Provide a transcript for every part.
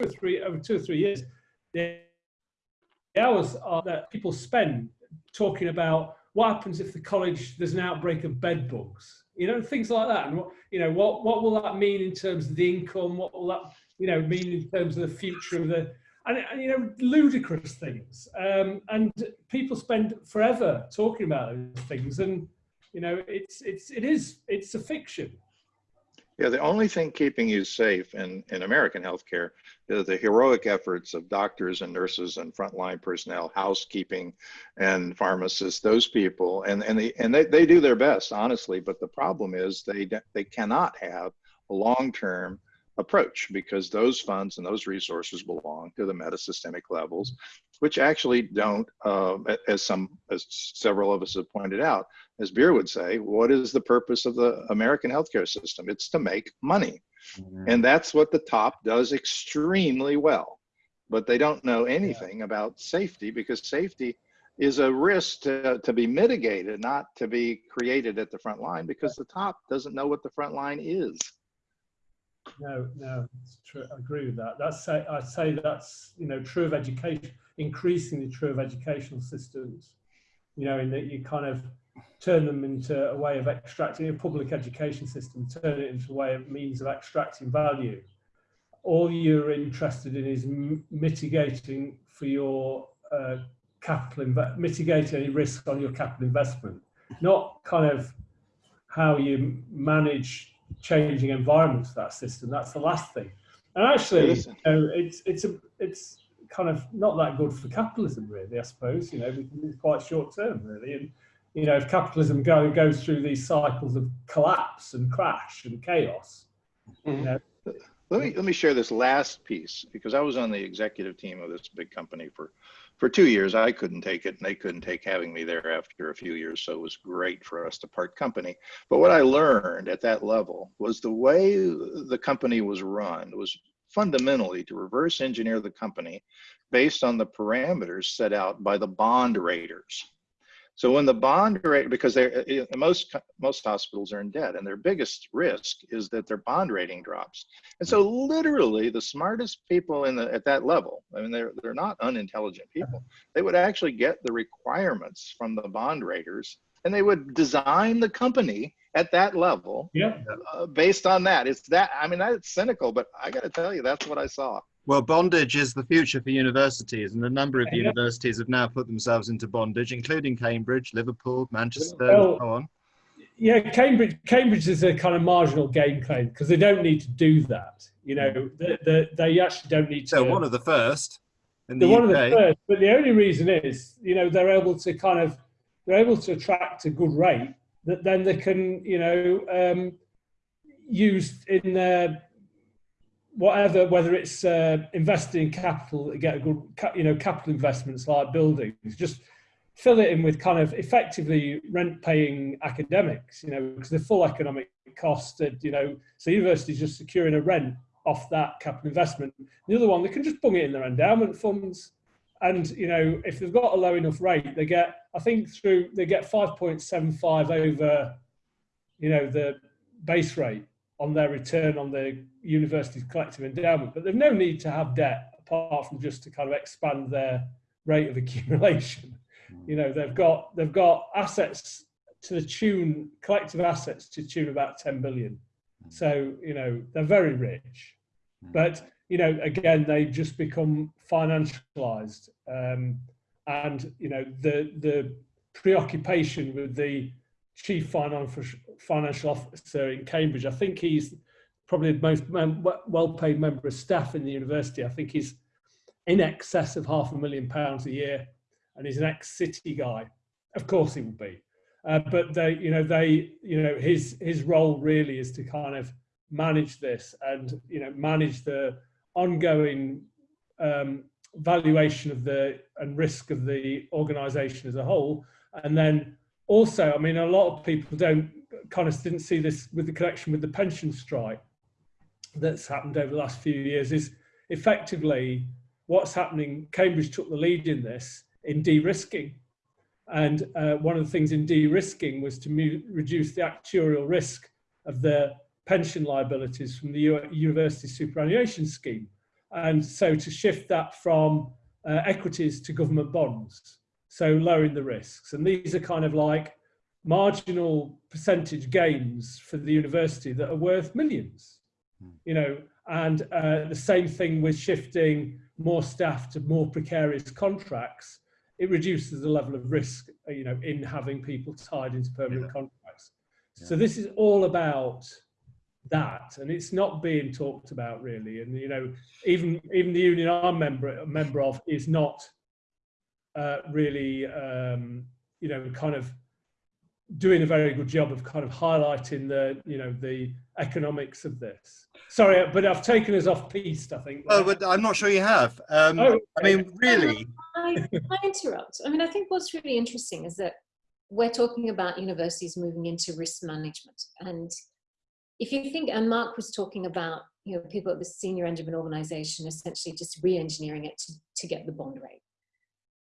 or three over two or three years, the hours are that people spend talking about what happens if the college there's an outbreak of bed bugs, you know, things like that, and what you know, what what will that mean in terms of the income? What will that you know mean in terms of the future of the and, and you know ludicrous things, um, and people spend forever talking about those things, and you know, it's it's it is it's a fiction. Yeah, the only thing keeping you safe in, in American healthcare is the heroic efforts of doctors and nurses and frontline personnel, housekeeping and pharmacists, those people, and, and, they, and they, they do their best, honestly, but the problem is they, they cannot have a long-term approach because those funds and those resources belong to the metasystemic levels, which actually don't, uh, as some, as several of us have pointed out, as Beer would say, what is the purpose of the American healthcare system? It's to make money. Mm-hmm. And that's what the top does extremely well. But they don't know anything yeah. about safety because safety is a risk to, to be mitigated, not to be created at the front line because the top doesn't know what the front line is. No, no, it's true. I agree with that. That's I say that's you know true of education, increasingly true of educational systems. You know, in that you kind of turn them into a way of extracting a public education system, turn it into a way of means of extracting value. All you're interested in is mitigating for your uh, capital, mitigate any risk on your capital investment, not kind of how you manage changing environments for that system. That's the last thing. And actually, you know, it's it's a it's kind of not that good for capitalism, really. I suppose you know it's quite short term, really. And you know, if capitalism go, goes through these cycles of collapse and crash and chaos, mm -hmm. you know, let me let me share this last piece because I was on the executive team of this big company for for two years. I couldn't take it, and they couldn't take having me there after a few years. So it was great for us to part company. But what I learned at that level was the way the company was run was fundamentally to reverse engineer the company based on the parameters set out by the bond raters. So when the bond rate, because they're, uh, uh, most, most hospitals are in debt and their biggest risk is that their bond rating drops. And so literally the smartest people in the, at that level, I mean, they're, they're not unintelligent people. They would actually get the requirements from the bond raters and they would design the company at that level yeah. Uh, based on that. It's that, I mean, that's cynical, but I got to tell you, that's what I saw. Well, bondage is the future for universities, and a number of universities have now put themselves into bondage, including Cambridge, Liverpool, Manchester, well, and so on. Yeah, Cambridge. Cambridge is a kind of marginal game claim because they don't need to do that. You know, mm. they, they, actually don't need to. So one of the first. In the they're UK. one of the first, but the only reason is, you know, they're able to kind of they're able to attract a good rate that then they can, you know, um, use in their whatever, whether it's uh, investing in capital get a good, you know, capital investments like buildings, just fill it in with kind of effectively rent-paying academics, you know, because the full economic cost, you know, so universities just securing a rent off that capital investment. The other one, they can just bung it in their endowment funds. And, you know, if they've got a low enough rate, they get, I think through, they get 5.75 over, you know, the base rate on their return on the university's collective endowment, but they've no need to have debt apart from just to kind of expand their rate of accumulation. Hmm. You know, they've got they've got assets to the tune collective assets to tune about 10 billion. Hmm. So, you know, they're very rich. Hmm. But, you know, again, they just become financialized. Um, and, you know, the the preoccupation with the chief financial officer in Cambridge. I think he's probably the most well-paid member of staff in the university. I think he's in excess of half a million pounds a year, and he's an ex-city guy. Of course, he will be. Uh, but they, you know, they, you know, his his role really is to kind of manage this and you know manage the ongoing um, valuation of the and risk of the organisation as a whole, and then also, I mean, a lot of people don't kind of didn't see this with the connection with the pension strike that's happened over the last few years is effectively what's happening. Cambridge took the lead in this in de-risking. And uh, one of the things in de-risking was to reduce the actuarial risk of the pension liabilities from the U university superannuation scheme. and so to shift that from uh, equities to government bonds, so lowering the risks. And these are kind of like marginal percentage gains for the university that are worth millions, hmm. you know, and uh, the same thing with shifting more staff to more precarious contracts, it reduces the level of risk, uh, you know, in having people tied into permanent yeah. contracts. Yeah. So this is all about that and it's not being talked about really and you know even even the union i'm member a member of is not uh, really um, you know kind of doing a very good job of kind of highlighting the you know the economics of this. Sorry but i've taken us off piste i think. Well but i'm not sure you have. Um, oh, okay. i mean really. I, I interrupt. I mean i think what's really interesting is that we're talking about universities moving into risk management. And if you think, and Mark was talking about, you know, people at the senior end of an organization essentially just re-engineering it to, to get the bond rate.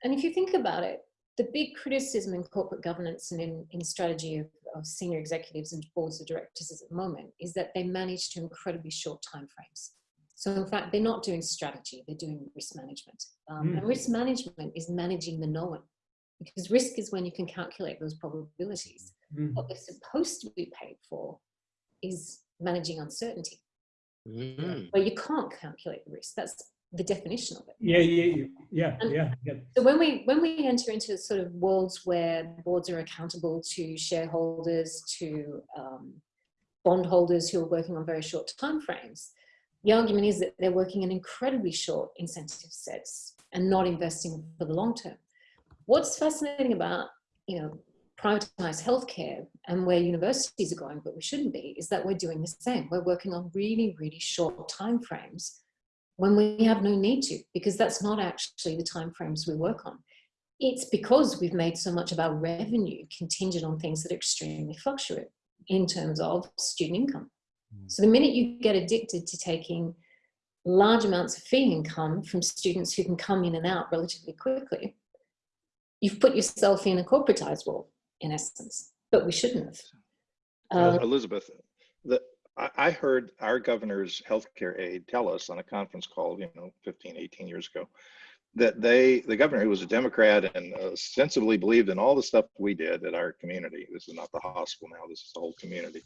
And if you think about it, the big criticism in corporate governance and in, in strategy of, of senior executives and boards of directors at the moment is that they manage to incredibly short timeframes. So in fact, they're not doing strategy, they're doing risk management. Um, mm. And risk management is managing the known because risk is when you can calculate those probabilities. Mm. What they're supposed to be paid for is managing uncertainty. Mm. But you can't calculate the risk. That's the definition of it. Yeah, yeah, yeah, yeah, yeah. So when we when we enter into sort of worlds where boards are accountable to shareholders, to um, bondholders who are working on very short timeframes, the argument is that they're working in incredibly short incentive sets and not investing for the long term. What's fascinating about you know privatized healthcare and where universities are going, but we shouldn't be, is that we're doing the same. We're working on really, really short time frames when we have no need to, because that's not actually the time frames we work on. It's because we've made so much of our revenue contingent on things that are extremely fluctuate in terms of student income. Mm. So the minute you get addicted to taking large amounts of fee income from students who can come in and out relatively quickly, you've put yourself in a corporatized world in essence, but we shouldn't have. Uh, Elizabeth, the, I, heard our governor's healthcare aide tell us on a conference call, you know, 15, 18 years ago, that they, the governor who was a Democrat and ostensibly believed in all the stuff we did at our community, this is not the hospital now, this is the whole community,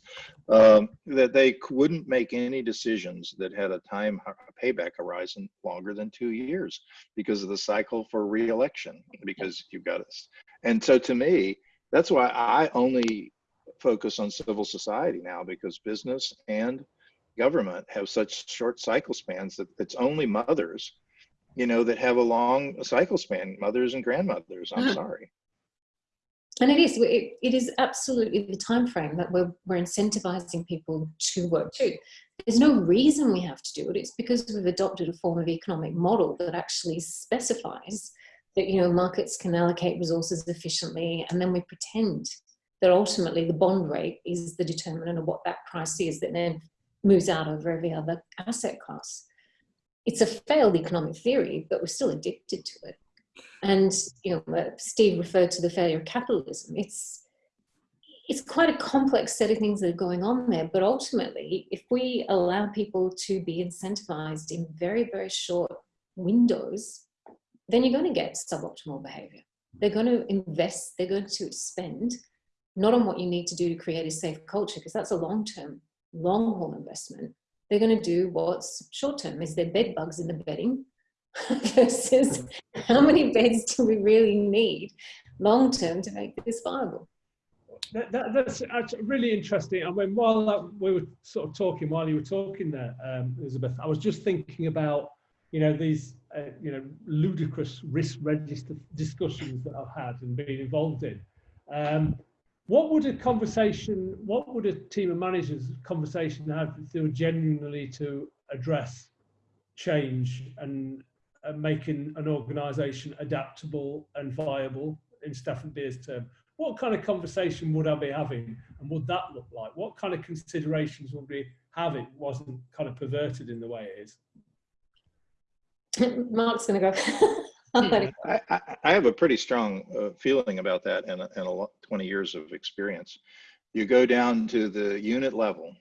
um, that they wouldn't make any decisions that had a time payback horizon longer than two years because of the cycle for reelection, because you've got us. And so to me, that's why I only focus on civil society now because business and government have such short cycle spans that it's only mothers, you know, that have a long cycle span, mothers and grandmothers. I'm mm. sorry. And it is, it, it is absolutely the time frame that we're, we're incentivizing people to work to. There's no reason we have to do it. It's because we've adopted a form of economic model that actually specifies that you know markets can allocate resources efficiently and then we pretend that ultimately the bond rate is the determinant of what that price is that then moves out over every other asset class. It's a failed economic theory, but we're still addicted to it. And you know, uh, Steve referred to the failure of capitalism. It's it's quite a complex set of things that are going on there. But ultimately, if we allow people to be incentivized in very, very short windows, then you're going to get suboptimal behavior. They're going to invest, they're going to spend not on what you need to do to create a safe culture, because that's a long-term, long-haul investment. They're going to do what's short-term. Is there bed bugs in the bedding versus how many beds do we really need long-term to make this viable? That, that, that's, really interesting. I mean, while that, we were sort of talking, while you were talking there, um, Elizabeth, I was just thinking about, you know, these uh, you know, ludicrous risk register discussions that I've had and been involved in. Um, what would a conversation, what would a team of managers conversation have if they were genuinely to address change and making an organisation adaptable and viable in Stafford Beer's term? What kind of conversation would I be having and would that look like? What kind of considerations would we have it wasn't kind of perverted in the way it is? Mark's going to go. I, I, I, have a pretty strong uh, feeling about that and, and a lot, 20 years of experience. You go down to the unit level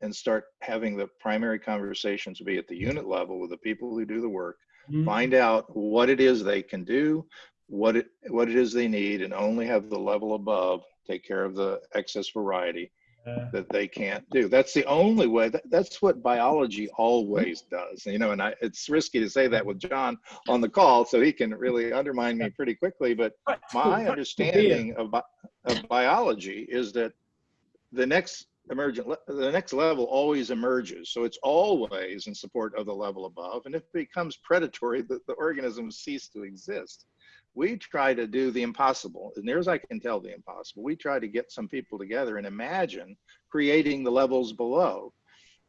and start having the primary conversations be at the unit level with the people who do the work Mm. find out what it is they can do what it what it is they need and only have the level above take care of the excess variety That they can't do. That's the only way that, that's what biology always does you know and I, it's risky to say that with john on the call so he can really undermine me pretty quickly but my understanding of, of biology is that the next emergent the next level always emerges so it's always in support of the level above and if it becomes predatory the, the organisms cease to exist we try to do the impossible as near as i can tell the impossible we try to get some people together and imagine creating the levels below.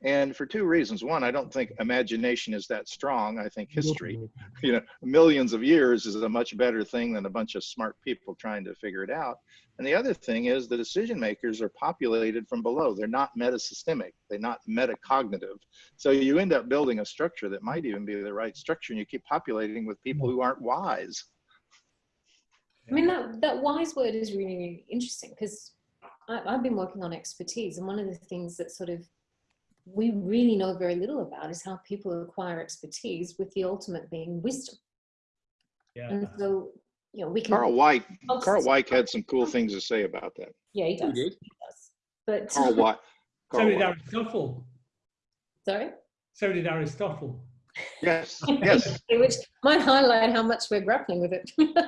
And for two reasons. One i don't think imagination is that strong. I think history you know millions of years is a much better thing than a bunch of smart people trying to figure it out. And the other thing is the decision makers are populated from below. They're not metasystemic. They're not metacognitive. So you end up building a structure that might even be the right structure and you keep populating with people who aren't wise I mean, that, that wise word is really, really interesting because I've been working on expertise. And one of the things that sort of we really know very little about is how people acquire expertise with the ultimate being wisdom. yeah. And so, you know, we can. carl white carl white had some cool things to say about that Yeah, he does. did. He does. But, carl white So Carl did White. Aristotle. sorry? So did Aristotle. Yes yes. Which might highlight how much we're grappling with it.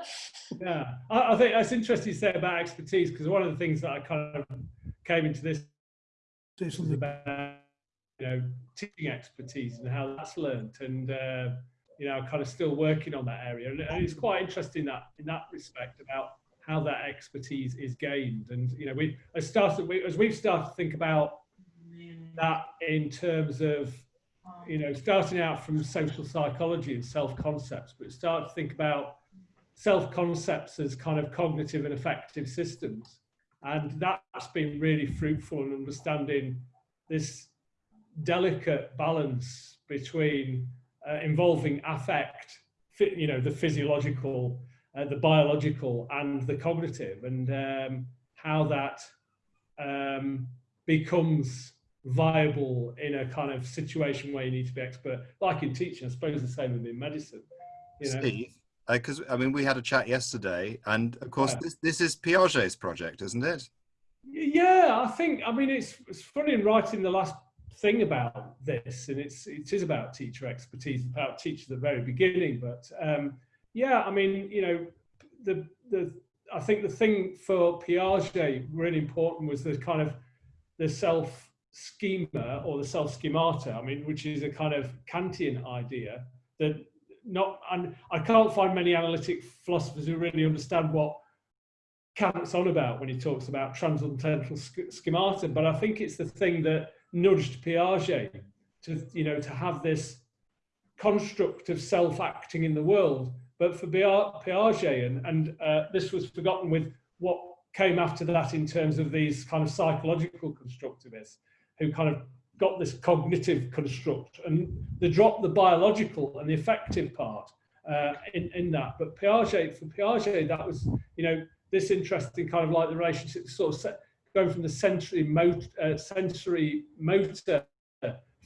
Yeah, I, I think that's interesting to say about expertise because one of the things that I kind of came into this was about you know teaching expertise and how that's learned, and uh, you know kind of still working on that area, and, and it's quite interesting that in that respect about how that expertise is gained, and you know we as started we, as we've started to think about that in terms of you know starting out from social psychology and self concepts, but start to think about self concepts as kind of cognitive and affective systems. And that's been really fruitful in understanding this delicate balance between uh, involving affect, you know, the physiological, uh, the biological, and the cognitive, and um, how that um, becomes viable in a kind of situation where you need to be expert, like in teaching. I suppose the same in medicine. You know? Steve, because I mean, we had a chat yesterday, and of course, Yeah. this, this is Piaget's project, isn't it? Yeah, I think. I mean, it's it's funny in writing the last thing about this, and it's it is about teacher expertise, about teachers at the very beginning. But um, yeah, I mean, you know, the the I think the thing for Piaget really important was the kind of the self schema or the self schemata. I mean, which is a kind of Kantian idea that not and I can't find many analytic philosophers who really understand what Kant's on about when he talks about transcendental schemata, but I think it's the thing that nudged Piaget to, you know, to have this construct of self-acting in the world. But for Piaget, and, and uh, this was forgotten with what came after that in terms of these kind of psychological constructivists who kind of got this cognitive construct and they dropped the biological and the affective part uh, in, in that. But Piaget, for Piaget, that was, you know, this interesting kind of like the relationship sort of set, going from the sensory motor, uh, sensory motor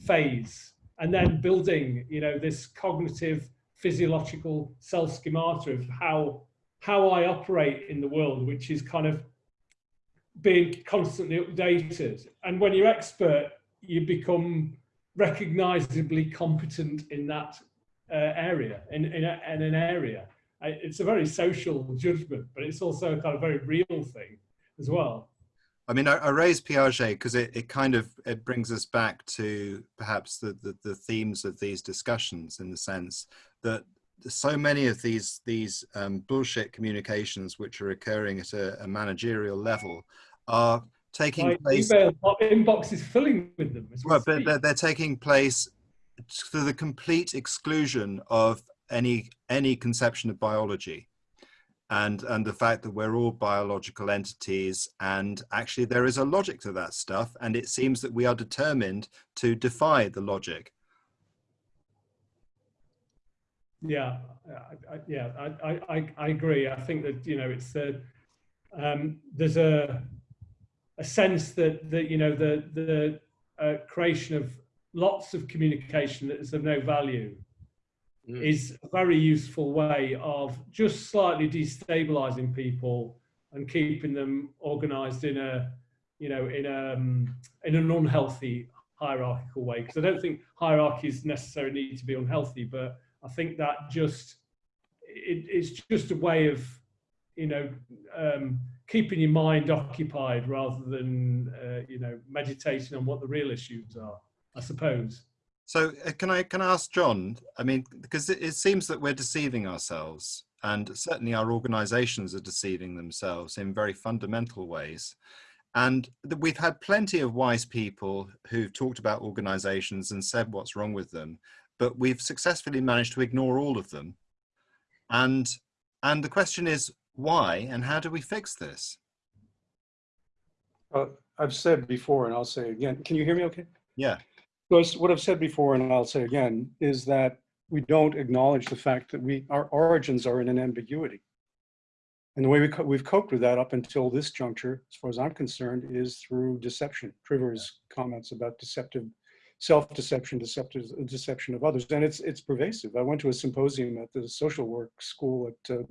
phase and then building you know this cognitive physiological self schemata of how how I operate in the world which is kind of being constantly updated and when you're expert you become recognizably competent in that uh, area in, in, a, in an area it's a very social judgment, but it's also a kind of very real thing as well. I mean, I, I raised Piaget because it, it kind of it brings us back to perhaps the, the, the themes of these discussions in the sense that so many of these these um, bullshit communications which are occurring at a, a managerial level are taking My place email inbox is filling with them. Well, but they're, they're taking place to the complete exclusion of any any conception of biology and and the fact that we're all biological entities and actually there is a logic to that stuff and it seems that we are determined to defy the logic Yeah, I, I, yeah, I, I, I- agree. I think that you know it's the um, there's a a sense that that you know the the uh, creation of lots of communication that is of no value Mm. is a very useful way of just slightly destabilizing people and keeping them organized in a you know in a um, in an unhealthy hierarchical way because i don't think hierarchies necessarily need to be unhealthy but i think that just it, it's just a way of you know um, keeping your mind occupied rather than uh, you know meditating on what the real issues are i suppose So uh, can I can I ask John? I mean, because it, it seems that we're deceiving ourselves, and certainly our organisations are deceiving themselves in very fundamental ways. And we've had plenty of wise people who've talked about organisations and said what's wrong with them, but we've successfully managed to ignore all of them. And and the question is why, and how do we fix this? Uh, I've said before, and I'll say again, can you hear me okay? Yeah. What I've said before, and I'll say again, is that we don't acknowledge the fact that we, our origins are in an ambiguity. And the way we, co- we've coped with that up until this juncture, as far as I'm concerned, is through deception. Trivers' comments about deceptive, self-deception, deceptive, deception of others, and it's it's pervasive. I went to a symposium at the social work school at uh,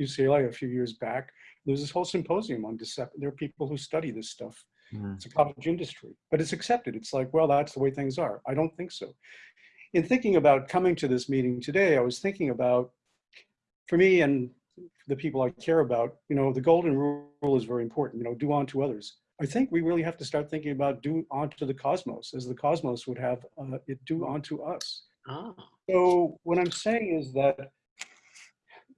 UCLA a few years back. There's this whole symposium on deception. There are people who study this stuff. It's a cottage industry, but it's accepted. It's like, well, that's the way things are. I don't think so. In thinking about coming to this meeting today, I was thinking about, for me and the people I care about, you know, the golden rule is very important, you know, do unto others. I think we really have to start thinking about do onto the cosmos as the cosmos would have uh, it do onto us. Ah, So what I'm saying is that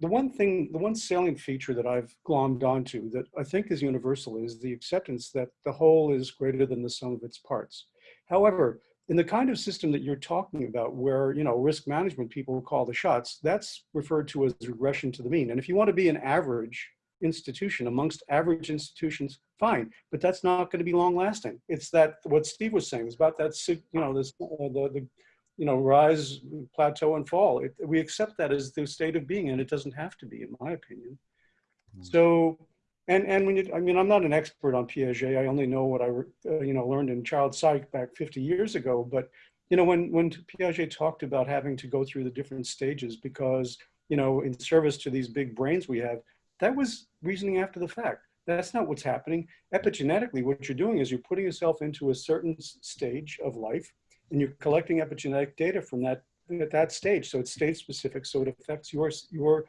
the one thing, the one salient feature that I've glommed onto that I think is universal is the acceptance that the whole is greater than the sum of its parts. However, in the kind of system that you're talking about where, you know, risk management people call the shots, that's referred to as regression to the mean. And if you want to be an average institution amongst average institutions, fine, but that's not going to be long lasting. It's that what Steve was saying is about that, you know, this, uh, the, the, you know, rise, plateau and fall. It, we accept that as the state of being and it doesn't have to be, in my opinion. Mm. So, and, and when you, I mean, I'm not an expert on Piaget. I only know what I, uh, you know, learned in child psych back 50 years ago. But, you know, when, when Piaget talked about having to go through the different stages because, you know, in service to these big brains we have, that was reasoning after the fact. That's not what's happening. Epigenetically, what you're doing is you're putting yourself into a certain stage of life and you're collecting epigenetic data from that at that stage. So it's state specific. So it affects your your.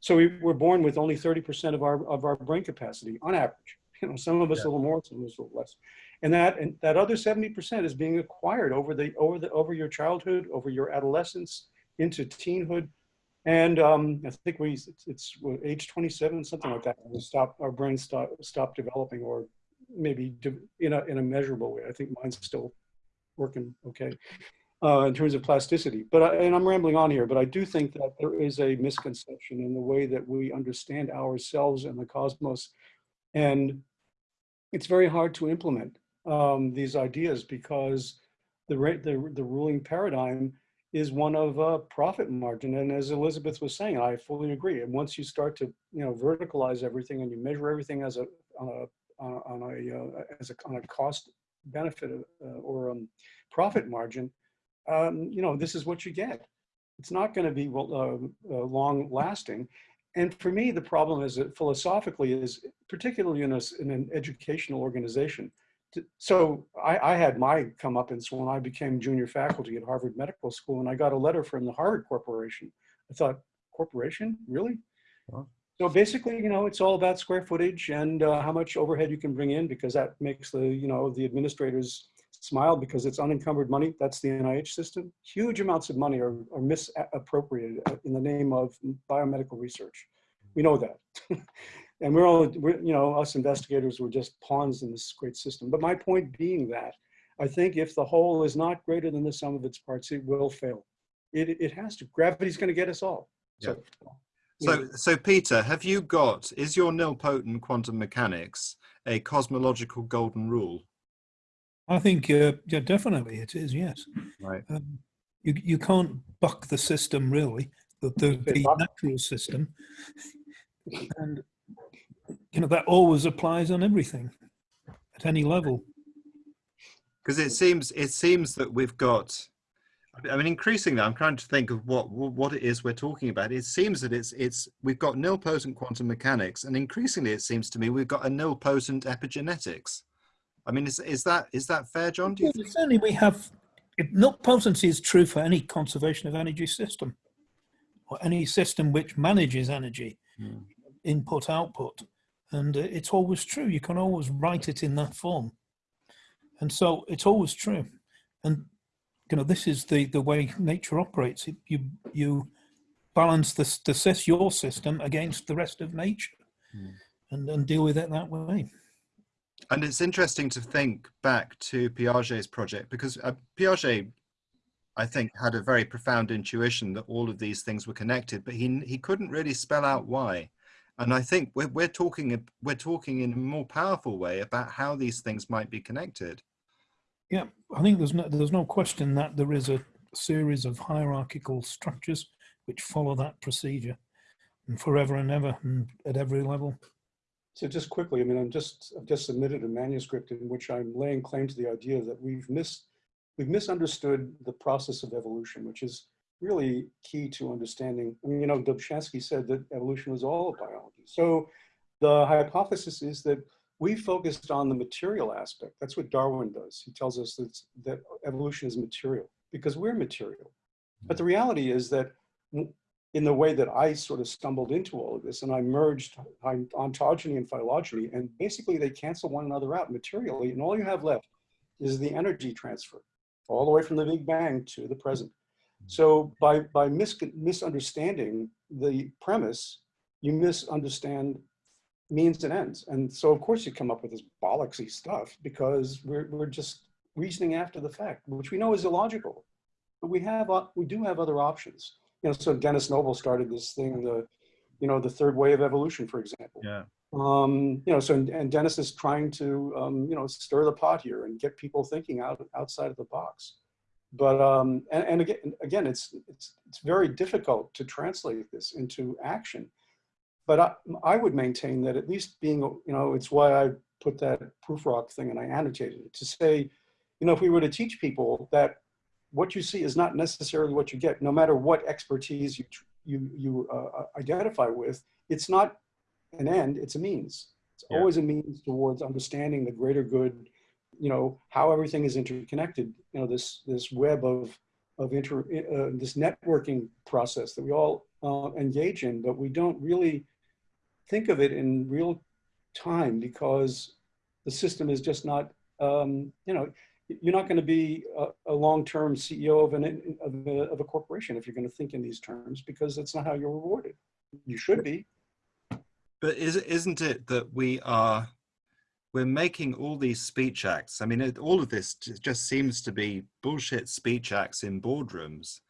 So we, we're born with only 30% of our of our brain capacity on average. You know, some of us Yeah. a little more, some of us a little less. And that and that other 70% is being acquired over the over the over your childhood, over your adolescence, into teenhood. And um, I think we it's, it's age 27, something like that. We stop our brains stop stop developing, or maybe in a in a measurable way. I think mine's still working okay uh, in terms of plasticity. But I, and I'm rambling on here, but I do think that there is a misconception in the way that we understand ourselves and the cosmos, and it's very hard to implement um, these ideas because the, the the ruling paradigm is one of uh, profit margin. And as Elizabeth was saying, I fully agree. And once you start to you know verticalize everything and you measure everything as a on a on a, uh, as a on a cost benefit uh, or um, profit margin, um, you know, this is what you get. It's not going to be well, uh, uh, long lasting. And for me, the problem is that philosophically is particularly in, a, in an educational organization. So I, I had my comeuppance when I became junior faculty at Harvard Medical School, and I got a letter from the Harvard Corporation. I thought, corporation, really? Wow. So basically, you know, it's all about square footage and uh, how much overhead you can bring in because that makes the, you know, the administrators smile because it's unencumbered money. That's the NIH system. Huge amounts of money are, are misappropriated uh, in the name of biomedical research. We know that. and we're all, we're, you know, us investigators were just pawns in this great system. But my point being that I think if the whole is not greater than the sum of its parts, it will fail. It, it has to. Gravity's going to get us all. So, So, so Peter, have you got, is your nilpotent quantum mechanics a cosmological golden rule? I think uh, yeah, definitely it is. Yes, Right. um, you you can't buck the system really, the the, the natural system, and you know that always applies on everything at any level. because it seems it seems that we've got i mean increasingly i'm trying to think of what what it is we're talking about it seems that it's it's we've got nilpotent quantum mechanics and increasingly it seems to me we've got a nilpotent epigenetics i mean is, is that is that fair john do you Well, certainly we have, if nilpotency is true for any conservation of energy system or any system which manages energy, Hmm. input, output. And uh, it's always true. You can always write it in that form. And so it's always true. And, you know, this is the, the way nature operates. It- You, you balance the, the, sys- your system against the rest of nature Hmm. and, and deal with it that way. And it's interesting to think back to Piaget's project because uh, Piaget, I think, had a very profound intuition that all of these things were connected, but he he couldn't really spell out why. And I think we're we're talking we're talking in a more powerful way about how these things might be connected. Yeah, I think there's no, there's no question that there is a series of hierarchical structures which follow that procedure and forever and ever and at every level. So just quickly, I mean, I'm just, I've just submitted a manuscript in which I'm laying claim to the idea that we've missed, we've misunderstood the process of evolution, which is really key to understanding. I mean, you know, Dobzhansky said that evolution was all of biology. So the hypothesis is that we focused on the material aspect. That's what Darwin does. He tells us that, that evolution is material because we're material. But the reality is that in the way that I sort of stumbled into all of this and I merged ontogeny and phylogeny and basically they cancel one another out materially and all you have left is the energy transfer all the way from the Big Bang to the present. So by, by mis misunderstanding the premise, you misunderstand means and ends. And so of course you come up with this bollocksy stuff because we're, we're just reasoning after the fact, which we know is illogical. But we have, op- we do have other options you know, so Denis Noble started this thing, the, you know, the third way of evolution, for example. Yeah. Um, you know, so, and Denis is trying to, um, you know, stir the pot here and get people thinking out outside of the box. But, um, and, and again, again, it's, it's, it's very difficult to translate this into action. But I, I would maintain that at least being, you know, it's why I put that Prufrock thing and I annotated it to say, you know, if we were to teach people that what you see is not necessarily what you get, no matter what expertise you, you, you uh, identify with, it's not an end, it's a means. It's Yeah. always a means towards understanding the greater good, you know, how everything is interconnected, you know, this, this web of, of inter, uh, this networking process that we all uh, engage in, but we don't really think of it in real time because the system is just not, um, you know, you're not going to be a, a long-term CEO of, an, of, a, of a corporation if you're going to think in these terms because that's not how you're rewarded. You should be. But is, isn't it that we are, we're making all these speech acts? I mean, it, all of this just seems to be bullshit speech acts in boardrooms.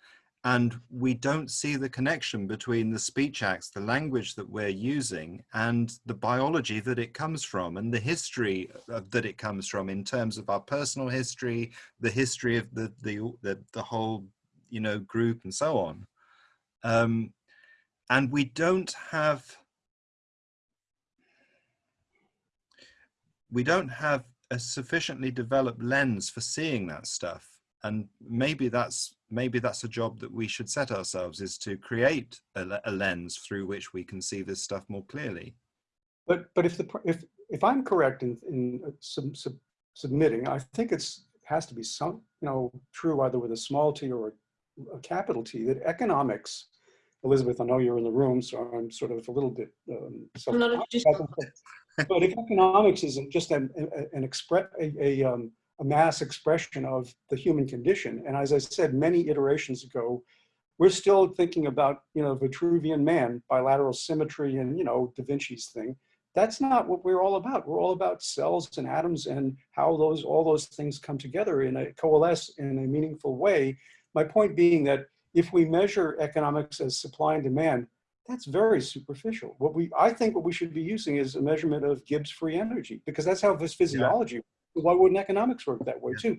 And we don't see the connection between the speech acts, the language that we're using, and the biology that it comes from, and the history of, that it comes from in terms of our personal history, the history of the the the, the whole you know group, and so on. Um, and we don't have we don't have a sufficiently developed lens for seeing that stuff and maybe that's maybe that's a job that we should set ourselves is to create a, a lens through which we can see this stuff more clearly But but if the if if I'm correct in in uh, sub, sub, submitting, I think it's has to be some you know true either with a small t or a, a capital T that economics. Elizabeth, I know you're in the room, so I'm sort of a little bit. Um, But economics isn't just an- an express a, a, um, a mass expression of the human condition, and as I said many iterations ago, we're still thinking about you know Vitruvian man, bilateral symmetry, and you know Da Vinci's thing. That's not what we're all about. We're all about cells and atoms and how those all those things come together in a coalesce in a meaningful way. My point being that if we measure economics as supply and demand, that's very superficial. What we, I think what we should be using is a measurement of Gibbs free energy because that's how this physiology, why wouldn't economics work that way too?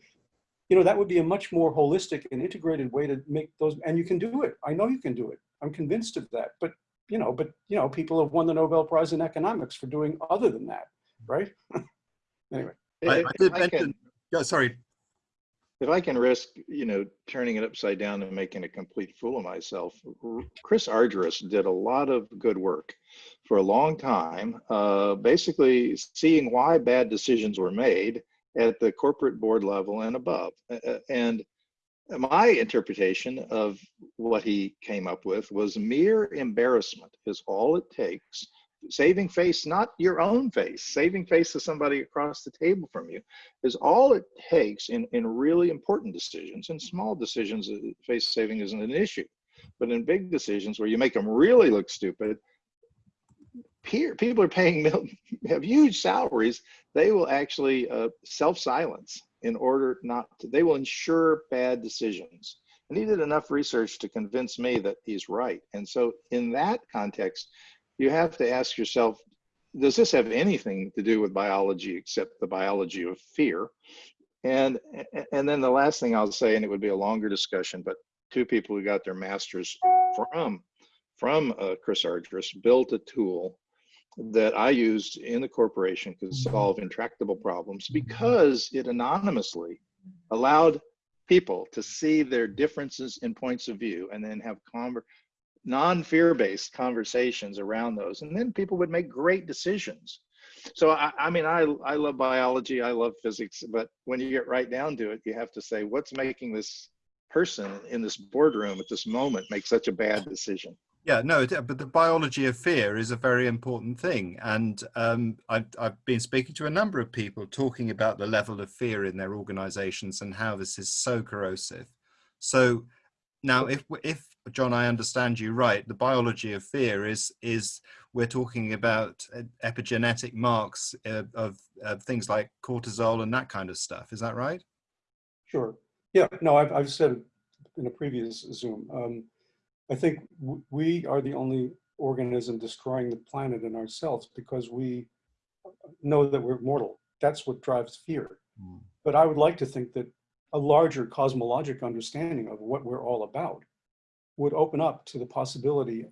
You know, that would be a much more holistic and integrated way to make those, and you can do it. I know you can do it. I'm convinced of that. But, you know, but, you know, people have won the Nobel Prize in economics for doing other than that, right? anyway. I, I did I mention can- yeah, sorry if I can risk, you know, turning it upside down and making a complete fool of myself, Chris Argyris did a lot of good work for a long time, uh, basically seeing why bad decisions were made at the corporate board level and above. And my interpretation of what he came up with was mere embarrassment is all it takes saving face, not your own face, saving face of somebody across the table from you is all it takes in, in really important decisions. In small decisions, uh, face saving isn't an issue. But in big decisions where you make them really look stupid, peer, people are paying, have huge salaries. They will actually uh, self-silence in order not to, they will ensure bad decisions. And he did enough research to convince me that he's right. And so in that context, you have to ask yourself, does this have anything to do with biology except the biology of fear? And, and then the last thing I'll say, and it would be a longer discussion, but two people who got their masters from, from uh, Chris Argyris built a tool that I used in the corporation to solve intractable problems because it anonymously allowed people to see their differences in points of view and then have conver non-fear-based conversations around those and then people would make great decisions. So I, I, mean I, I love biology i love physics but when you get right down to it you have to say what's making this person in this boardroom at this moment make such a bad decision? Yeah no but the biology of fear is a very important thing and um, I've, I've been speaking to a number of people talking about the level of fear in their organizations and how this is so corrosive. So now if if John, I understand you right. The biology of fear is is we're talking about epigenetic marks of, of, of, things like cortisol and that kind of stuff. Is that right? Sure. Yeah. No, I've I've said in a previous Zoom. Um, I think we are the only organism destroying the planet and ourselves because we know that we're mortal. That's what drives fear. Mm. But I would like to think that a larger cosmologic understanding of what we're all about would open up to the possibility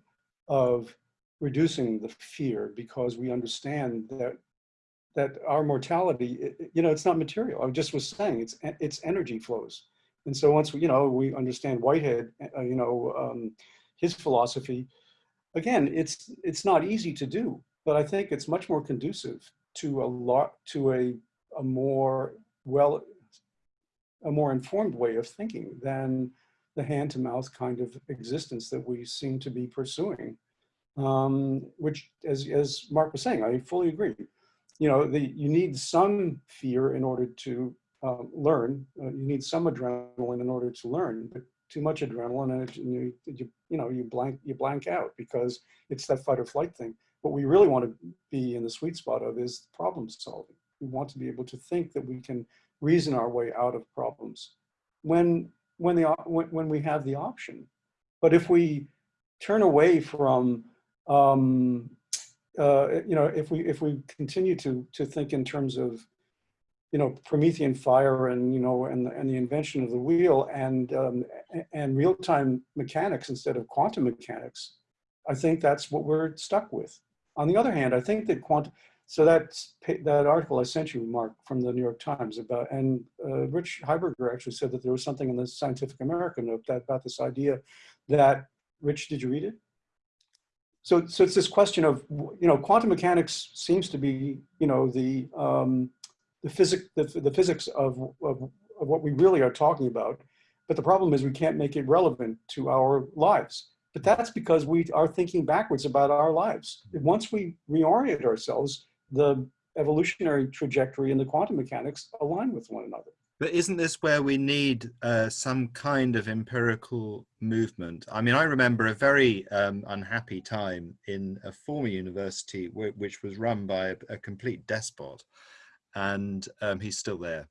of reducing the fear because we understand that that our mortality, you know, it's not material. I just was saying it's it's energy flows, and so once we, you know, we understand Whitehead, uh, you know, um, his philosophy. Again, it's it's not easy to do, but I think it's much more conducive to a lot to a a more well a more informed way of thinking than the hand to mouth kind of existence that we seem to be pursuing. Um, which, as, as Mark was saying, I fully agree. You know, the, you need some fear in order to uh, learn. Uh, you need some adrenaline in order to learn. But too much adrenaline, and you, you, you know, you blank, you blank out because it's that fight or flight thing. What we really want to be in the sweet spot of is problem solving. We want to be able to think that we can reason our way out of problems. When when the when, when we have the option. But if we turn away from um, uh, you know, if we if we continue to to think in terms of you know Promethean fire and you know and and the invention of the wheel and um, and real time mechanics instead of quantum mechanics, I think that's what we're stuck with. On the other hand, I think that quantum so that's that article I sent you, Mark, from the New York Times about, and uh, Rich Heiberger actually said that there was something in the Scientific American note that, about this idea that, Rich, did you read it? So, so it's this question of, you know, quantum mechanics seems to be, you know, the, um, the, physic, the, the physics of, of, of what we really are talking about. But the problem is we can't make it relevant to our lives. But that's because we are thinking backwards about our lives. Once we reorient ourselves, the evolutionary trajectory and the quantum mechanics align with one another. But isn't this where we need uh, some kind of empirical movement? I mean, I remember a very um, unhappy time in a former university which was run by a, a complete despot, and um, he's still there.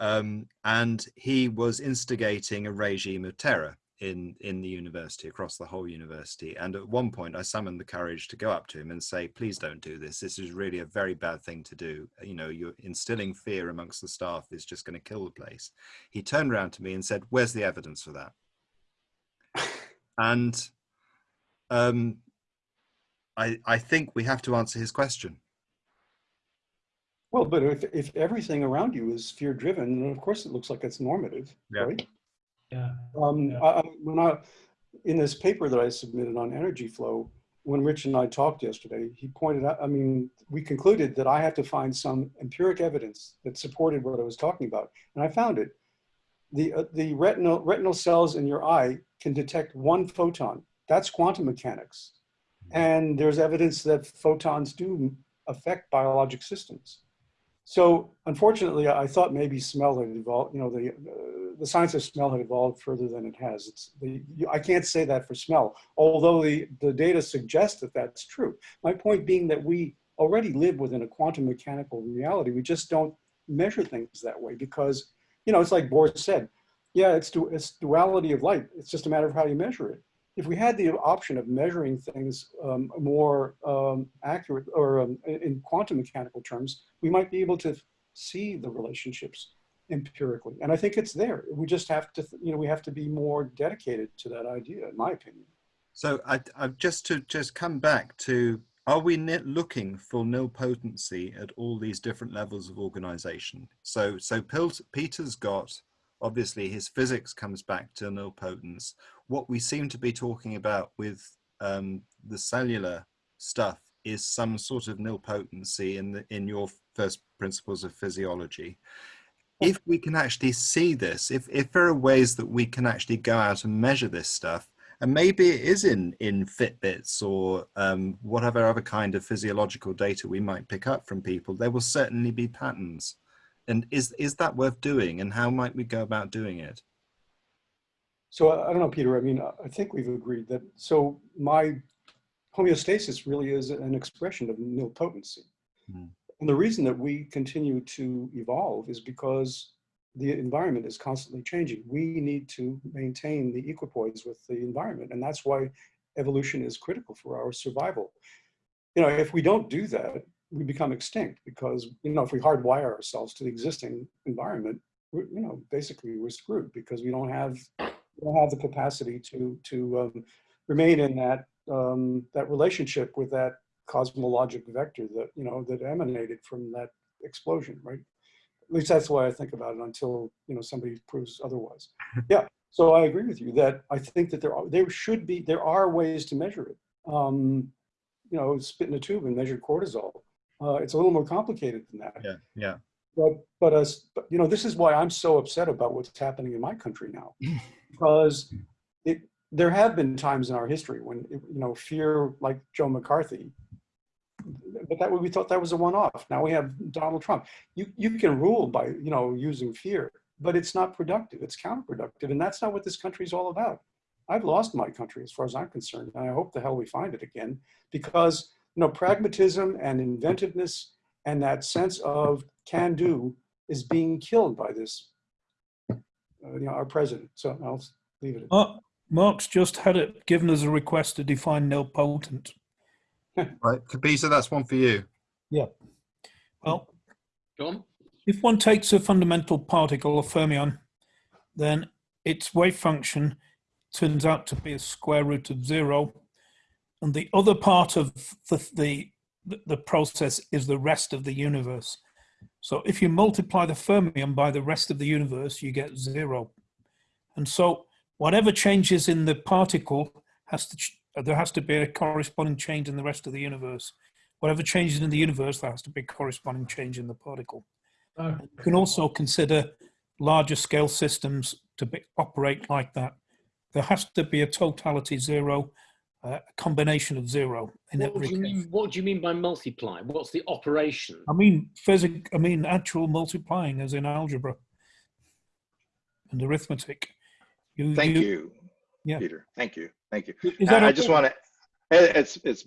Um, and he was instigating a regime of terror in in the university across the whole university. And at one point i summoned the courage to go up to him and say please don't do this. This is really a very bad thing to do. You know you're instilling fear amongst the staff. Is just going to kill the place. He turned around to me and said where's the evidence for that? And um i i think we have to answer his question. Well, but if, if everything around you is fear driven, then of course it looks like it's normative, Yeah. right? Yeah. Um, Yeah. I, when I, in this paper that I submitted on energy flow, when Rich and I talked yesterday, he pointed out, I mean, we concluded that I had to find some empiric evidence that supported what I was talking about. And I found it. The, uh, the retinal, retinal cells in your eye can detect one photon. That's quantum mechanics. And there's evidence that photons do affect biologic systems. So unfortunately, I thought maybe smell had evolved, you know, the, uh, the science of smell had evolved further than it has. It's the, I can't say that for smell, although the, the data suggests that that's true. My point being that we already live within a quantum mechanical reality. We just don't measure things that way because, you know, it's like Bohr said, yeah, it's, du it's duality of light. It's just a matter of how you measure it. If we had the option of measuring things um, more um, accurate or um, in quantum mechanical terms, we might be able to see the relationships empirically. And I think it's there. We just have to, you know, we have to be more dedicated to that idea, in my opinion. So I, I just to just come back to, are we looking for nilpotency at all these different levels of organization? So, so Peter's got, obviously his physics comes back to nilpotence. What we seem to be talking about with um, the cellular stuff is some sort of nilpotency in the, in your first principles of physiology. If we can actually see this, if, if there are ways that we can actually go out and measure this stuff, and maybe it is in in Fitbits or um, whatever other kind of physiological data we might pick up from people. There will certainly be patterns, and is is that worth doing? And how might we go about doing it? So I don't know, Peter, I mean, I- think we've agreed that, so my homeostasis really is an expression of nilpotency. Hmm. And the reason that we continue to evolve is because the environment is constantly changing. We need to maintain the equipoise with the environment. And that's why evolution is critical for our survival. You know, if we don't do that, we become extinct because, you know, if we hardwire ourselves to the existing environment, we're, you know, basically we're screwed because we don't have, we don't have the capacity to, to um, remain in that, um, that relationship with that cosmologic vector that, you know, that emanated from that explosion, right? At least that's the way I think about it until, you know, somebody proves otherwise. Yeah, so I agree with you that I think that there are, there should be, there are ways to measure it. Um, you know, spit in a tube and measure cortisol. Uh, it's a little more complicated than that. Yeah, yeah. But, but, as, but, you know, this is why I'm so upset about what's happening in my country now. Because it, there have been times in our history when, you know, fear like Joe McCarthy, but that we thought that was a one-off. Now we have Donald Trump. You, you can rule by, you know, using fear, but it's not productive. It's counterproductive. And that's not what this country is all about. I've lost my country as far as I'm concerned. And I hope the hell we find it again because, you know, pragmatism and inventiveness and that sense of can do is being killed by this, uh, you know, our president. So I'll leave it at Mark, Mark's just had it given us a request to define nilpotent. Right, Peter, that's one for you. Yeah. Well, John? if one takes a fundamental particle, a fermion, then its wave function turns out to be a square root of zero. And the other part of the, the, the process is the rest of the universe. So if you multiply the fermion by the rest of the universe, you get zero. And so whatever changes in the particle has to, ch- there has to be a corresponding change in the rest of the universe. Whatever changes in the universe, there has to be a corresponding change in the particle. You can also consider larger scale systems to be, operate like that. There has to be a totality zero, uh, a combination of zero in What do you case. mean? What do you mean by multiply? What's the operation? I mean, physic. I mean, actual multiplying, as in algebra and arithmetic. You, Thank you, Yeah. Peter. Thank you. Thank you. Is that I I just want to, it's, it's,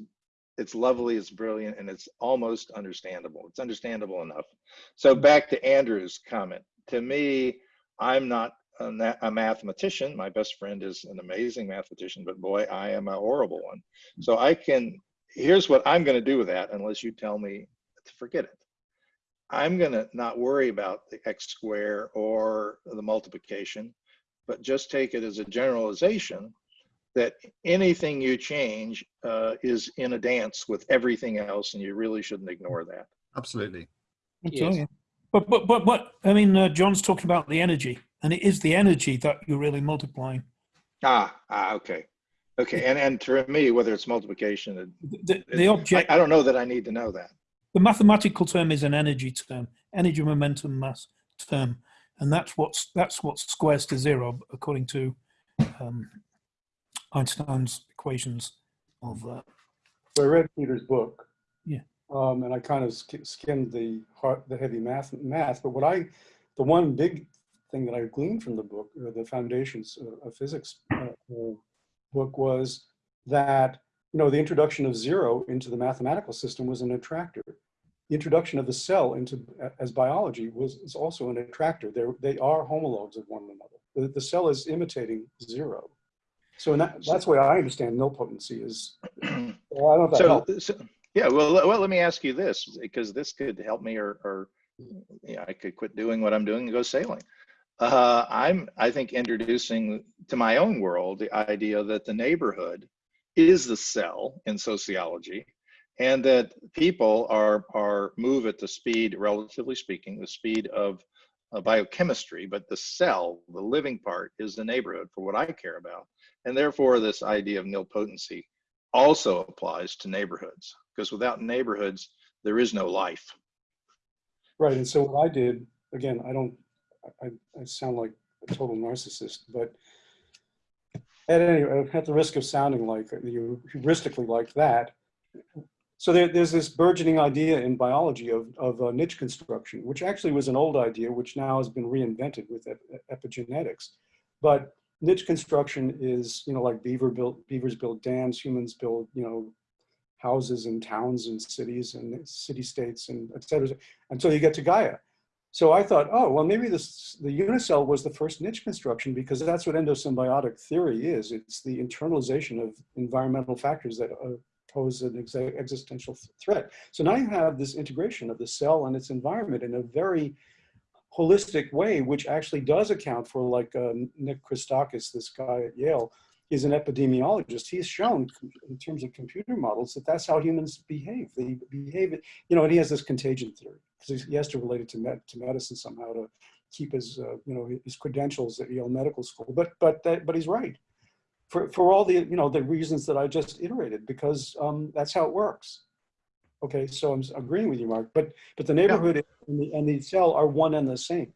it's lovely, it's brilliant, and it's almost understandable. It's understandable enough. So back to Andrew's comment. To me, I'm not a a mathematician. My best friend is an amazing mathematician, but boy, I am a horrible one. So I can, here's what I'm going to do with that unless you tell me to forget it. I'm going to not worry about the x square or the multiplication, but just take it as a generalization that anything you change uh, is in a dance with everything else, and you really shouldn't ignore that. Absolutely. Yes. But, but, but, but, I mean, uh, John's talking about the energy, and it is the energy that you're really multiplying. Ah, ah, okay. Okay, and, and to me, whether it's multiplication, it- The, the I, object, I don't know that I need to know that. the mathematical term is an energy term, energy momentum mass term, and that's what's that's what squares to zero according to um, Einstein's equations of uh, So I read Peter's book. Yeah. Um, and I kind of sk- skimmed the hard, the heavy math, math. But what I, the one big thing that I gleaned from the book, or the foundations of, physics uh, uh, book, was that you know the introduction of zero into the mathematical system was an attractor. The introduction of the cell into as biology was is also an attractor. They they are homologues of one another. The, the cell is imitating zero. So in that, that's the way I understand nilpotency is. Well, I don't know So, so, yeah, well, well, let me ask you this, because this could help me or, or, you know, I could quit doing what I'm doing and go sailing. Uh, I'm, I think, introducing to my own world the idea that the neighborhood is the cell in sociology and that people are, are move at the speed, relatively speaking, the speed of uh, biochemistry, but the cell, the living part is the neighborhood for what I care about. And therefore this idea of nilpotency also applies to neighborhoods because without neighborhoods, there is no life. Right, and so what I did, again, I don't, I, I sound like a total narcissist, but at any, at the risk of sounding like, you heuristically like that, so there, there's this burgeoning idea in biology of, of uh, niche construction, which actually was an old idea, which now has been reinvented with ep- epigenetics. But niche construction is, you know, like beaver built, beavers build dams, humans build, you know, houses and towns and cities and city states and et cetera, until you get to Gaia. So I thought, oh, well, maybe this, the unicell was the first niche construction because that's what endosymbiotic theory is. It's the internalization of environmental factors that uh, pose an ex existential threat. So now you have this integration of the cell and its environment in a very holistic way, which actually does account for like uh, Nick Christakis, this guy at Yale, is an epidemiologist. He's shown in terms of computer models that that's how humans behave. They behave, you know, and he has this contagion theory because he has to relate it to, med, to medicine somehow to keep his, uh, you know, his credentials at Yale Medical School. But but that, but he's right for for all the you know the reasons that I just iterated because um, that's how it works. Okay, so I'm agreeing with you, Mark. But but the neighborhood and, the, and the cell are one and the same.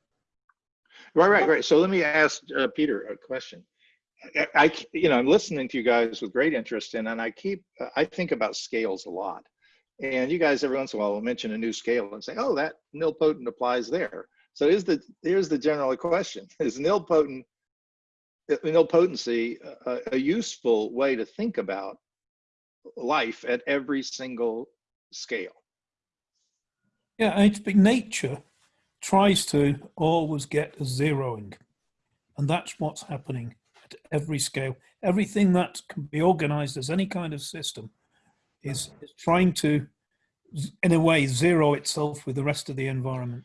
Right, right, right. So let me ask uh, Peter a question. I, I, you know, I'm listening to you guys with great interest, and and I keep, uh, I think about scales a lot. And you guys every once in a while will mention a new scale and say, "Oh, that nilpotent applies there." So is the here's the general question: Is nilpotent nilpotency a, a useful way to think about life at every single scale? Yeah, it's big nature tries to always get a zeroing. And that's what's happening at every scale. Everything that can be organized as any kind of system is, is trying to, in a way, zero itself with the rest of the environment.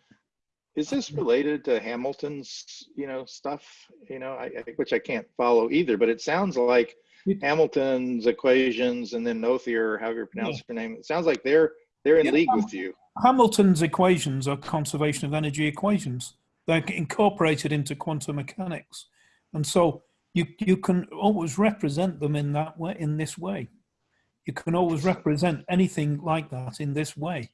Is this related to Hamilton's, you know, stuff, you know, I, I, which I can't follow either, but it sounds like It- Hamilton's equations and then Noether, however you pronounce her name, it sounds like they're, they're in Yeah, league with you. Hamilton's equations are conservation of energy equations. They're incorporated into quantum mechanics. And so you, you can always represent them in that way, in this way. You can always represent anything like that in this way.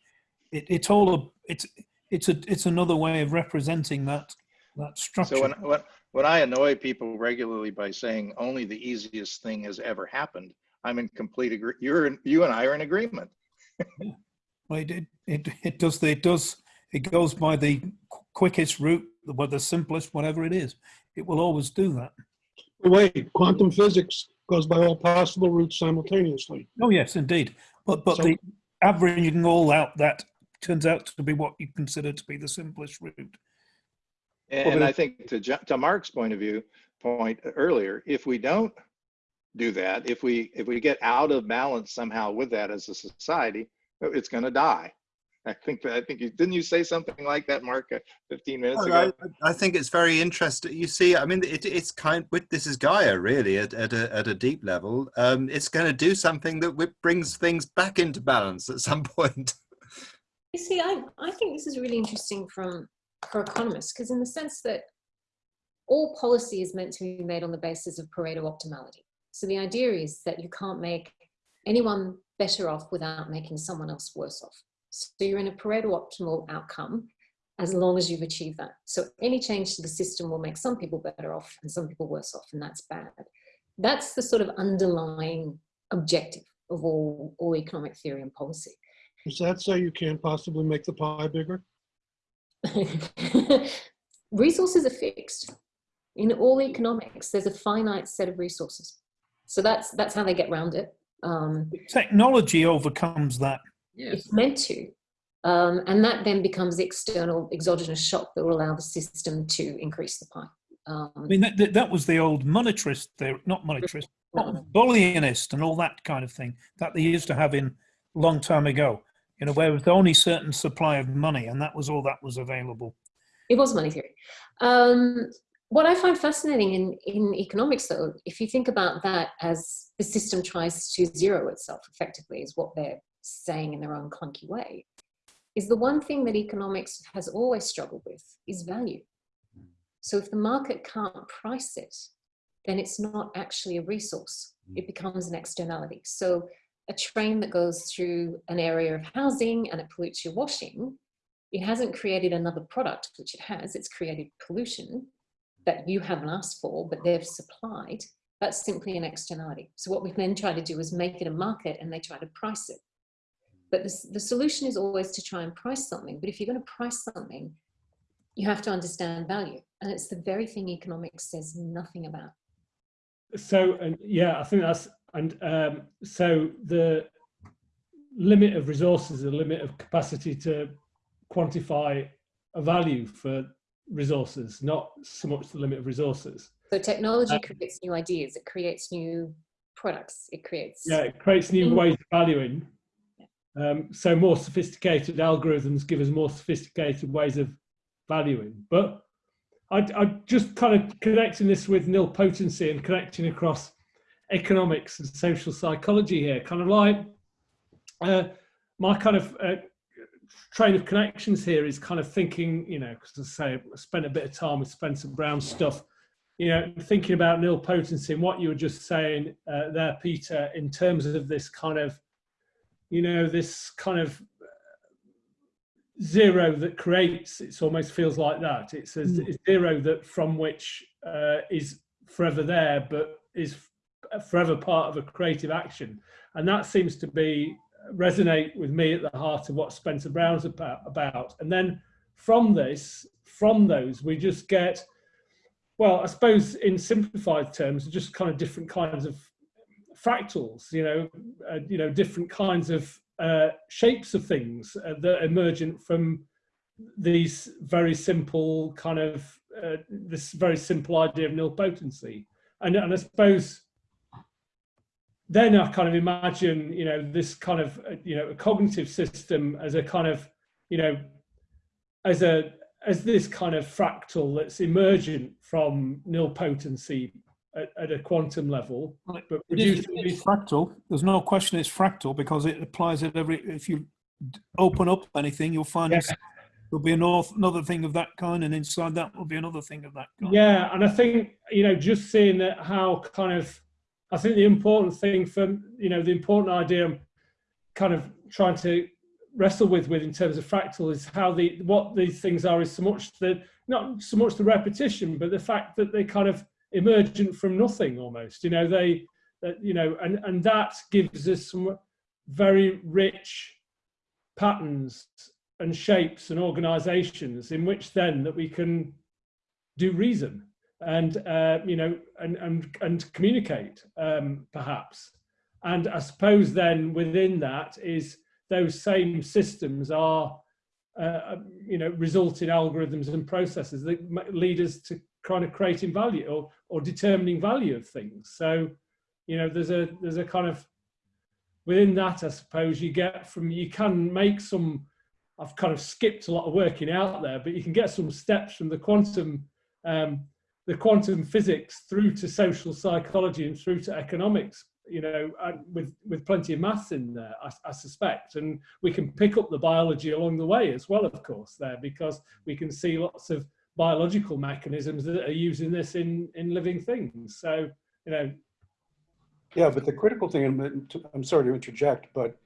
It, it's all, a, it's, it's a, it's another way of representing that, that structure. So when, when, when I annoy people regularly by saying only the easiest thing has ever happened, I'm in complete agree, you're, in- you and I are in agreement. Well, it, it, it, does it does it goes by the quickest route, or the simplest, whatever it is. It will always do that. Wait, quantum physics goes by all possible routes simultaneously. Oh yes, indeed. But but So- the averaging all out that turns out to be what you consider to be the simplest route. And, Well, and I think to, Jo- to Mark's point of view, point earlier, if we don't do that, if we, if we get out of balance somehow with that as a society, it's gonna die. I think, that I think, you didn't you say something like that, Mark, uh, 15 minutes I, ago? I think it's very interesting. You see, I mean, it, it's kind with this is Gaia really at, at a at a deep level. Um, it's going to do something that brings things back into balance at some point. You see, I, I think this is really interesting from for economists because in the sense that all policy is meant to be made on the basis of Pareto optimality. So the idea is that you can't make anyone better off without making someone else worse off. So you're in a Pareto optimal outcome as long as you've achieved that. So any change to the system will make some people better off and some people worse off, and that's bad. That's the sort of underlying objective of all, all economic theory and policy. Does that say you can't possibly make the pie bigger? resources are fixed. In all economics, there's a finite set of resources. So that's that's how they get around it. Um, Technology overcomes that. Yes. It's meant to. Um, and that then becomes the external exogenous shock that will allow the system to increase the pie. Um, I mean, that, that, that was the old monetarist, theory, not monetarist, Bullionist and all that kind of thing that they used to have in long time ago. You know, where there was only certain supply of money, and that was all that was available. It was money theory. Um, what I find fascinating in, in economics, though, if you think about that as the system tries to zero itself effectively, is what they're saying in their own clunky way, is the one thing that economics has always struggled with is value. Mm. So if the market can't price it, then it's not actually a resource. Mm. It becomes an externality. So a train that goes through an area of housing and it pollutes your washing, it hasn't created another product, which it has, it's created pollution that you haven't asked for, but they've supplied. That's simply an externality. So what we've then try to do is make it a market and they try to price it. But the, the solution is always to try and price something. But if you're going to price something, you have to understand value. And it's the very thing economics says nothing about. So, and yeah, I think that's, and um, so the limit of resources, the limit of capacity to quantify a value for resources, not so much the limit of resources. So technology creates new ideas, it creates new products, it creates... Yeah, it creates new ways of valuing. Um, so more sophisticated algorithms give us more sophisticated ways of valuing. But I, I just kind of connecting this with nilpotency and connecting across economics and social psychology here, kind of like uh, my kind of uh, train of connections here is kind of thinking, you know, because I say I spent a bit of time with Spencer Brown stuff, you know, thinking about nilpotency and what you were just saying uh, there, Peter, in terms of this kind of, you know, this kind of zero that creates, it almost feels like that. It's a, mm. zero that from which uh, is forever there, but is forever part of a creative action. And that seems to be resonate with me at the heart of what Spencer Brown's about, about. And then from this, from those, we just get, well, I suppose in simplified terms, just kind of different kinds of fractals, you know, uh, you know, different kinds of uh, shapes of things uh, that are emergent from these very simple kind of, uh, this very simple idea of nilpotency. And, and I suppose then I kind of imagine, you know, this kind of, uh, you know, a cognitive system as a kind of, you know, as a, as this kind of fractal that's emergent from nilpotency at, at a quantum level. But it is, it's fractal. There's no question it's fractal because it applies at every, if you open up anything, you'll find yeah. there'll be another, another thing of that kind and inside that will be another thing of that kind. Yeah, and I think, you know, just seeing that how kind of, I think the important thing for, you know, the important idea I'm kind of trying to wrestle with with in terms of fractal is how the what these things are is so much the not so much the repetition but the fact that they kind of emergent from nothing almost you know they that you know and and that gives us some very rich patterns and shapes and organizations in which then that we can do reason and uh, you know and and and communicate um, perhaps. And i suppose then within that is those same systems are uh, um, you know result in algorithms and processes that lead us to kind of creating value or or determining value of things. So you know there's a there's a kind of within that i suppose you get from you can make some i've kind of skipped a lot of working out there but you can get some steps from the quantum um, the quantum physics through to social psychology and through to economics you know, with with plenty of maths in there, I, I suspect, and we can pick up the biology along the way as well, of course, there because we can see lots of biological mechanisms that are using this in in living things. So you know, Yeah, but the critical thing, and I'm sorry to interject, but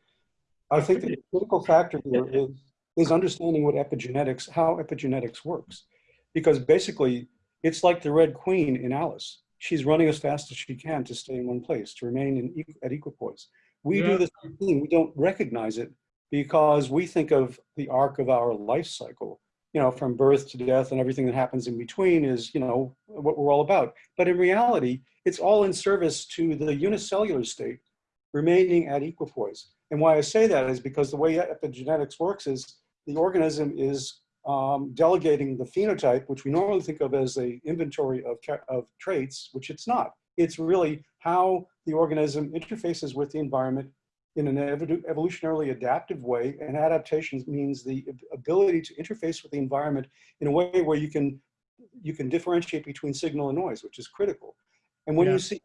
I think the critical factor here is, is understanding what epigenetics, how epigenetics works. Because basically, it's like the Red Queen in Alice. She's running as fast as she can to stay in one place, to remain in, at equipoise. We Yeah. do the same thing, we don't recognize it because we think of the arc of our life cycle, you know, from birth to death and everything that happens in between is, you know, what we're all about. But in reality, it's all in service to the unicellular state remaining at equipoise. And why I say that is because the way epigenetics works is the organism is um, delegating the phenotype, which we normally think of as a inventory of, of traits, which it's not. It's really how the organism interfaces with the environment in an evo- evolutionarily adaptive way. And adaptation means the ability to interface with the environment in a way where you can you can differentiate between signal and noise, which is critical. And when Yeah. you see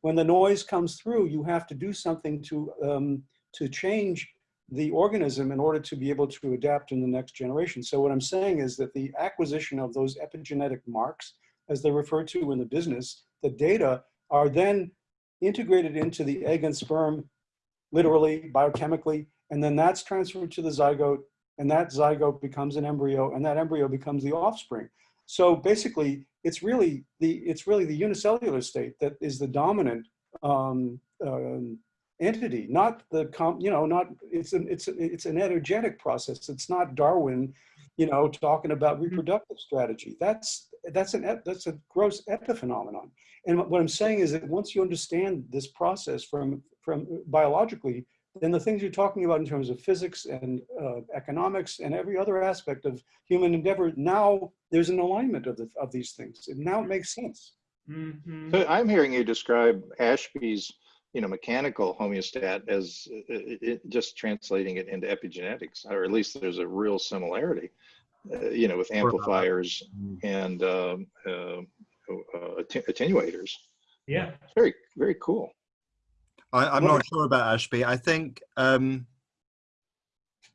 when the noise comes through, you have to do something to um, to change the organism in order to be able to adapt in the next generation. So what I'm saying is that the acquisition of those epigenetic marks, as they're referred to in the business, the data are then integrated into the egg and sperm, literally, biochemically, and then that's transferred to the zygote, and that zygote becomes an embryo, and that embryo becomes the offspring. So basically, it's really the it's really the unicellular state that is the dominant um, um, entity, not the com, you know, not it's an it's it's an energetic process. It's not Darwin, you know, talking about reproductive strategy. That's that's an that's a gross epiphenomenon. And what I'm saying is that once you understand this process from from biologically, then the things you're talking about in terms of physics and uh, economics and every other aspect of human endeavor, now there's an alignment of the, of these things. And now it makes sense. mhm. So I'm hearing you describe Ashby's, you know, mechanical homeostat as uh, it, it, just translating it into epigenetics, or at least there's a real similarity, uh, you know, with amplifiers and um, uh, uh, attenuators. yeah. Very, very cool. I, I'm not sure about Ashby. I think um,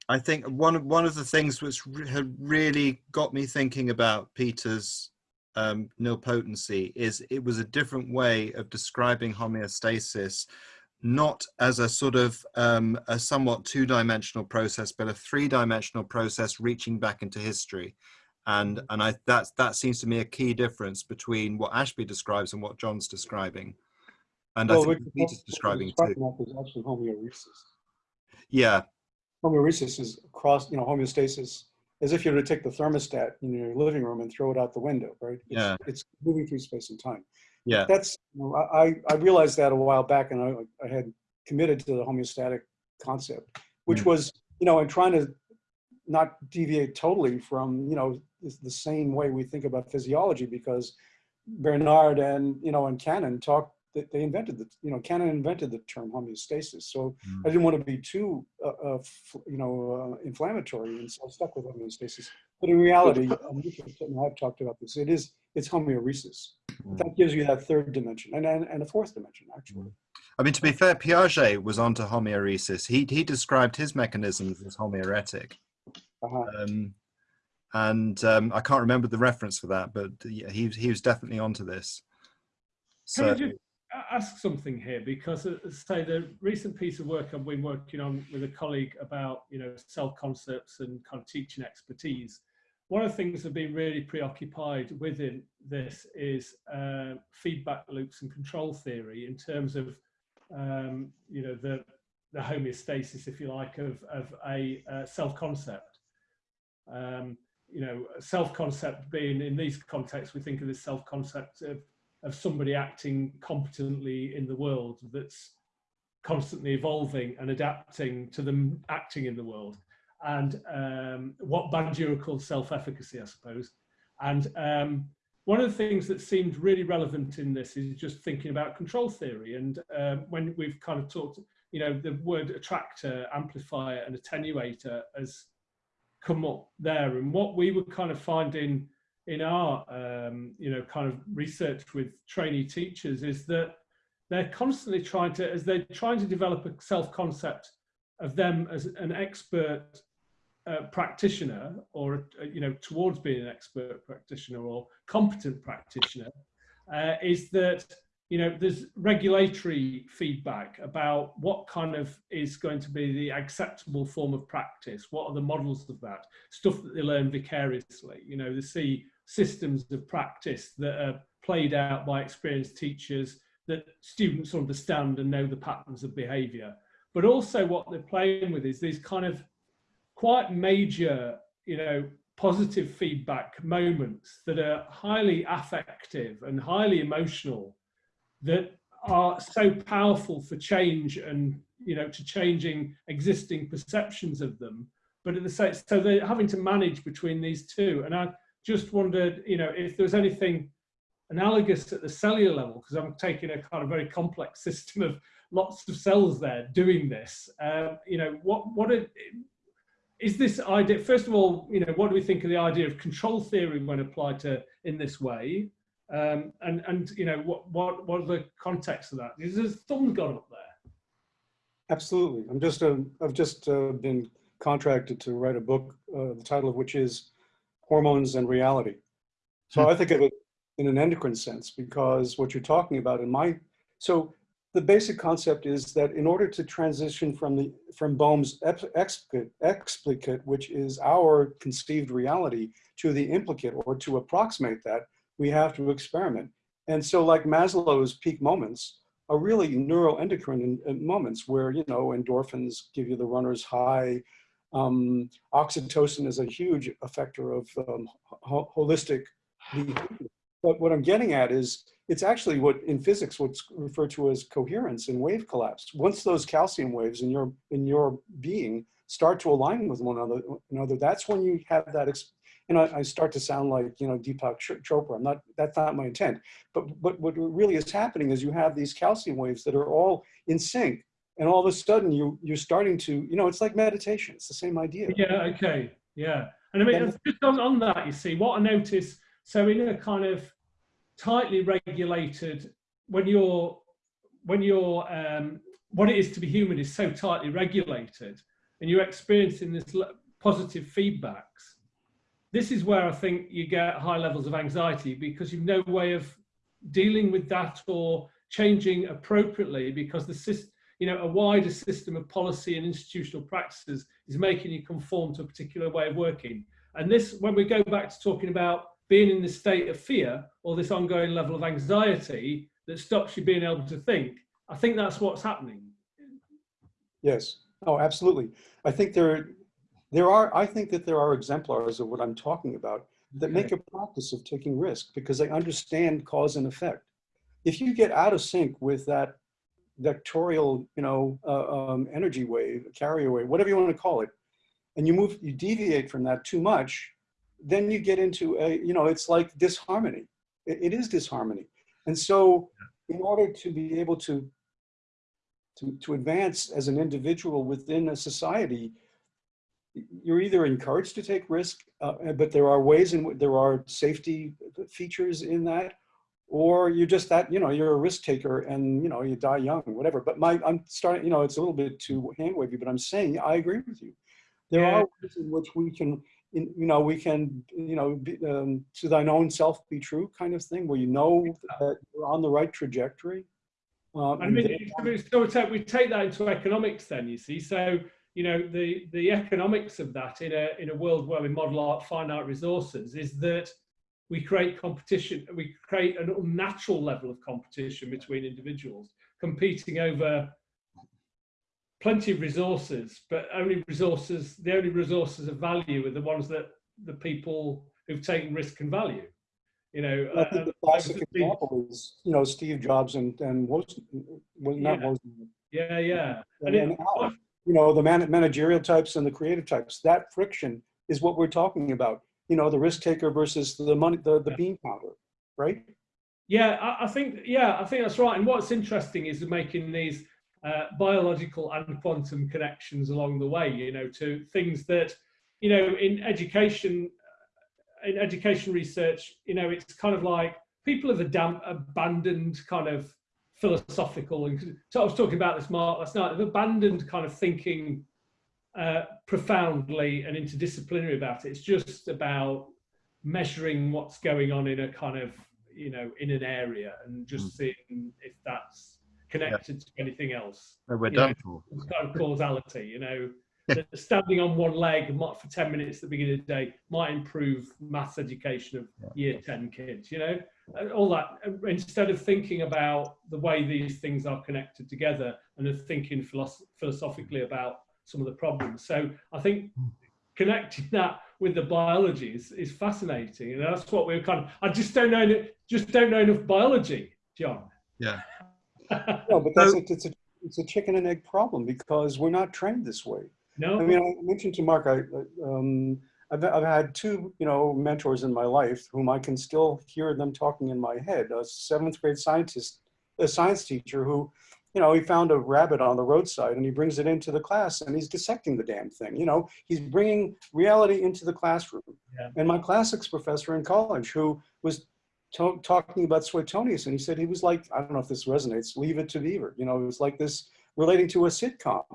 I think one of one of the things which re- had really got me thinking about Peter's um, nilpotency is it was a different way of describing homeostasis, not as a sort of um, a somewhat two-dimensional process, but a three-dimensional process reaching back into history. And and I that that seems to me a key difference between what Ashby describes and what John's describing. And I Well, think what- Peter's describing too. is actually homeoresis. Yeah, Homeorhesis is across, you know, homeostasis, as if you were to take the thermostat in your living room and throw it out the window, right? It's- Yeah. It's moving through space and time. yeah, That's, you know, I, I- I realized that a while back and I, I had committed to the homeostatic concept, which Mm. was, you know, I'm trying to not deviate totally from, you know, the, the same way we think about physiology because Bernard and, you know, and Cannon talked, they, they invented the, you know, Cannon invented the term homeostasis. So Mm. I didn't want to be too, uh, uh, you know, uh, inflammatory and so I stuck with homeostasis. But in reality, um, I've talked about this, it is, it's homeorhesis. Mm. That gives you that third dimension and, and, and a fourth dimension, actually. I mean, to be fair, Piaget was onto homeorhesis. He he described his mechanisms as homeorhetic, Uh-huh. um, and um, I can't remember the reference for that, but yeah, he he was definitely onto this. Can I So just a- ask something here? Because, uh, say, the recent piece of work I've been working on with a colleague about, you know, self concepts and kind of teaching expertise. One of the things I've been really preoccupied with in this is uh, feedback loops and control theory in terms of, um, you know, the the homeostasis, if you like, of of a uh, self concept. Um, you know, self concept being in these contexts, we think of this self concept of of somebody acting competently in the world that's constantly evolving and adapting to them acting in the world and um, what Bandura calls self-efficacy, I suppose. And um, one of the things that seemed really relevant in this is just thinking about control theory. And um, when we've kind of talked, you know, the word attractor, amplifier, and attenuator has come up there. And what we were kind of finding in our um, you know kind of research with trainee teachers is that they're constantly trying to, as they're trying to develop a self-concept of them as an expert uh, practitioner or, uh, you know, towards being an expert practitioner or competent practitioner, uh, is that you know, there's regulatory feedback about what kind of is going to be the acceptable form of practice. What are the models of that? Stuff that they learn vicariously. You know, they see systems of practice that are played out by experienced teachers that students understand and know the patterns of behavior. But also what they're playing with is these kind of quite major, you know, positive feedback moments that are highly affective and highly emotional that are so powerful for change and you know to changing existing perceptions of them but at the same so they're having to manage between these two and i just wondered you know if there's anything analogous at the cellular level because i'm taking a kind of very complex system of lots of cells there doing this um, you know what what this idea first of all you know what do we think of the idea of control theory when applied to in this way um, and and you know what what what are the context of that? Is there thumb gone up there? Absolutely. I'm just a, um, I've just uh, been contracted to write a book, uh, the title of which is Hormones and Reality. So hmm. I think of it in an endocrine sense because what you're talking about in my so the basic concept is that in order to transition from the from Bohm's explicate, explicate, which is our conceived reality, to the implicate or to approximate that, we have to experiment. And so like Maslow's peak moments are really neuroendocrine moments where, you know, endorphins give you the runner's high. Um, oxytocin is a huge effector of um, ho holistic. But what I'm getting at is it's actually what in physics what's referred to as coherence and wave collapse. Once those calcium waves in your in your being start to align with one another, another that's when you have that and I, I, start to sound like, you know, Deepak Chopra. I'm not, that's not my intent. But, but what really is happening is you have these calcium waves that are all in sync. And all of a sudden you, you're starting to, you know, it's like meditation. It's the same idea. Yeah, okay. Yeah. And I mean, and, just on, on that, you see, what I notice, so in a kind of tightly regulated, when you're, when you're, um, what it is to be human is so tightly regulated, and you're experiencing this positive feedbacks, this is where I think you get high levels of anxiety because you've no way of dealing with that or changing appropriately because the system, you know, a wider system of policy and institutional practices is making you conform to a particular way of working. And this, when we go back to talking about being in this state of fear or this ongoing level of anxiety that stops you being able to think, I think that's what's happening. Yes. Oh, absolutely. I think there there are, I think that there are exemplars of what I'm talking about that make a practice of taking risk because they understand cause and effect. If you get out of sync with that vectorial, you know, uh, um, energy wave, carrier wave, whatever you want to call it, and you move, you deviate from that too much, then you get into a, you know, it's like disharmony. it, it is disharmony. And so in order to be able to, to, to advance as an individual within a society, you're either encouraged to take risk, uh, but there are ways in which there are safety features in that, or you're just that, you know, you're a risk taker and, you know, you die young, whatever. But my, I'm starting, you know, it's a little bit too hand wavy, but I'm saying I agree with you. There yeah. are ways in which we can, in, you know, we can, you know, be, um, to thine own self be true kind of thing where you know that you're on the right trajectory. Um, I mean, so we take that into economics then, you see. So you know, the, the economics of that in a, in a world where we model out finite resources is that we create competition, we create an unnatural level of competition between individuals competing over plenty of resources, but only resources, the only resources of value are the ones that the people who've taken risk can value. You know, I think uh, the classic example is, you know, Steve Jobs and, and was, was not yeah. Yeah, yeah. And, and, and you know, the man managerial types and the creative types, that friction is what we're talking about. You know, the risk taker versus the money, the, the bean counter, right? Yeah, I, I think, yeah, I think that's right. And what's interesting is making these uh, biological and quantum connections along the way, you know, to things that, you know, in education, in education research, you know, it's kind of like people have abandoned kind of philosophical. And so I was talking about this Mark last night. Abandoned kind of thinking uh, profoundly and interdisciplinary about it. It's just about measuring what's going on in a kind of you know in an area and just Mm. seeing if that's connected to anything else. No, we're You done know, for. It's kind of causality, you know. standing on one leg for 10 minutes at the beginning of the day might improve maths education of year 10 kids, you know, all that. Instead of thinking about the way these things are connected together and of thinking philosoph- philosophically about some of the problems. So I think connecting that with the biology is, is fascinating. And that's what we're kind of, I just don't know, just don't know enough biology, John. Yeah. No, but that's So- a, it's a it's a chicken and egg problem because we're not trained this way. No, I mean, I mentioned to Mark, I, um, I've, I've had two, you know, mentors in my life whom I can still hear them talking in my head. A seventh grade scientist, a science teacher who, you know, he found a rabbit on the roadside and he brings it into the class and he's dissecting the damn thing. You know, he's bringing reality into the classroom. Yeah. And my classics professor in college who was to- talking about Suetonius and he said he was like, I don't know if this resonates, leave it to Beaver. You know, it was like this relating to a sitcom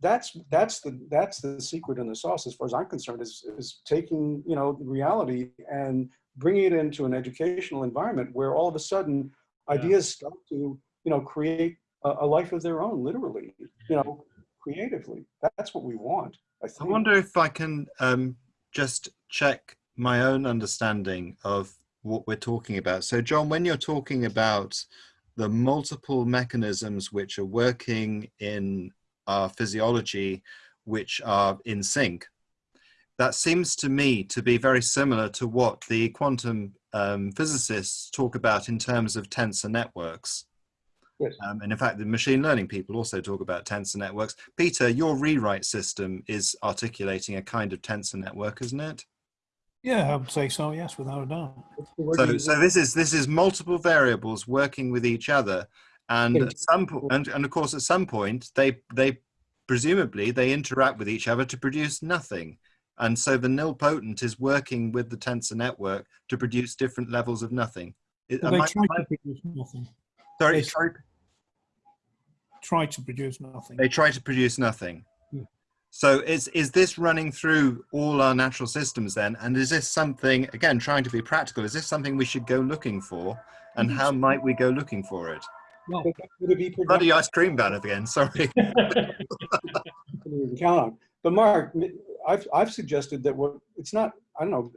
that's that's the that's the secret in the sauce as far as i'm concerned is is taking you know reality and bringing it into an educational environment where all of a sudden Yeah. ideas start to you know create a, life of their own literally you know creatively that's what we want i I wonder if I can um, just check my own understanding of what we're talking about. So, John, when you're talking about the multiple mechanisms which are working in our physiology, which are in sync, that seems to me to be very similar to what the quantum um, physicists talk about in terms of tensor networks. Yes. Um, and in fact, the machine learning people also talk about tensor networks. Peter, your rewrite system is articulating a kind of tensor network, isn't it? Yeah, I would say so. Yes, without a doubt. That's the word So, so this is this is multiple variables working with each other, and Yeah. at some po- and, and of course at some point they they presumably they interact with each other to produce nothing, and so the nilpotent is working with the tensor network to produce different levels of nothing. Well, they I- try I- to produce nothing. Sorry, they- sorry, Try to produce nothing. they try to produce nothing. Yeah. So is is this running through all our natural systems then? And is this something again trying to be practical? Is this something we should go looking for? And how might we go looking for it? Well, But would it be? Bloody ice cream banner again. Sorry. count on. But Mark, I've, I've suggested that what, it's not, I don't know,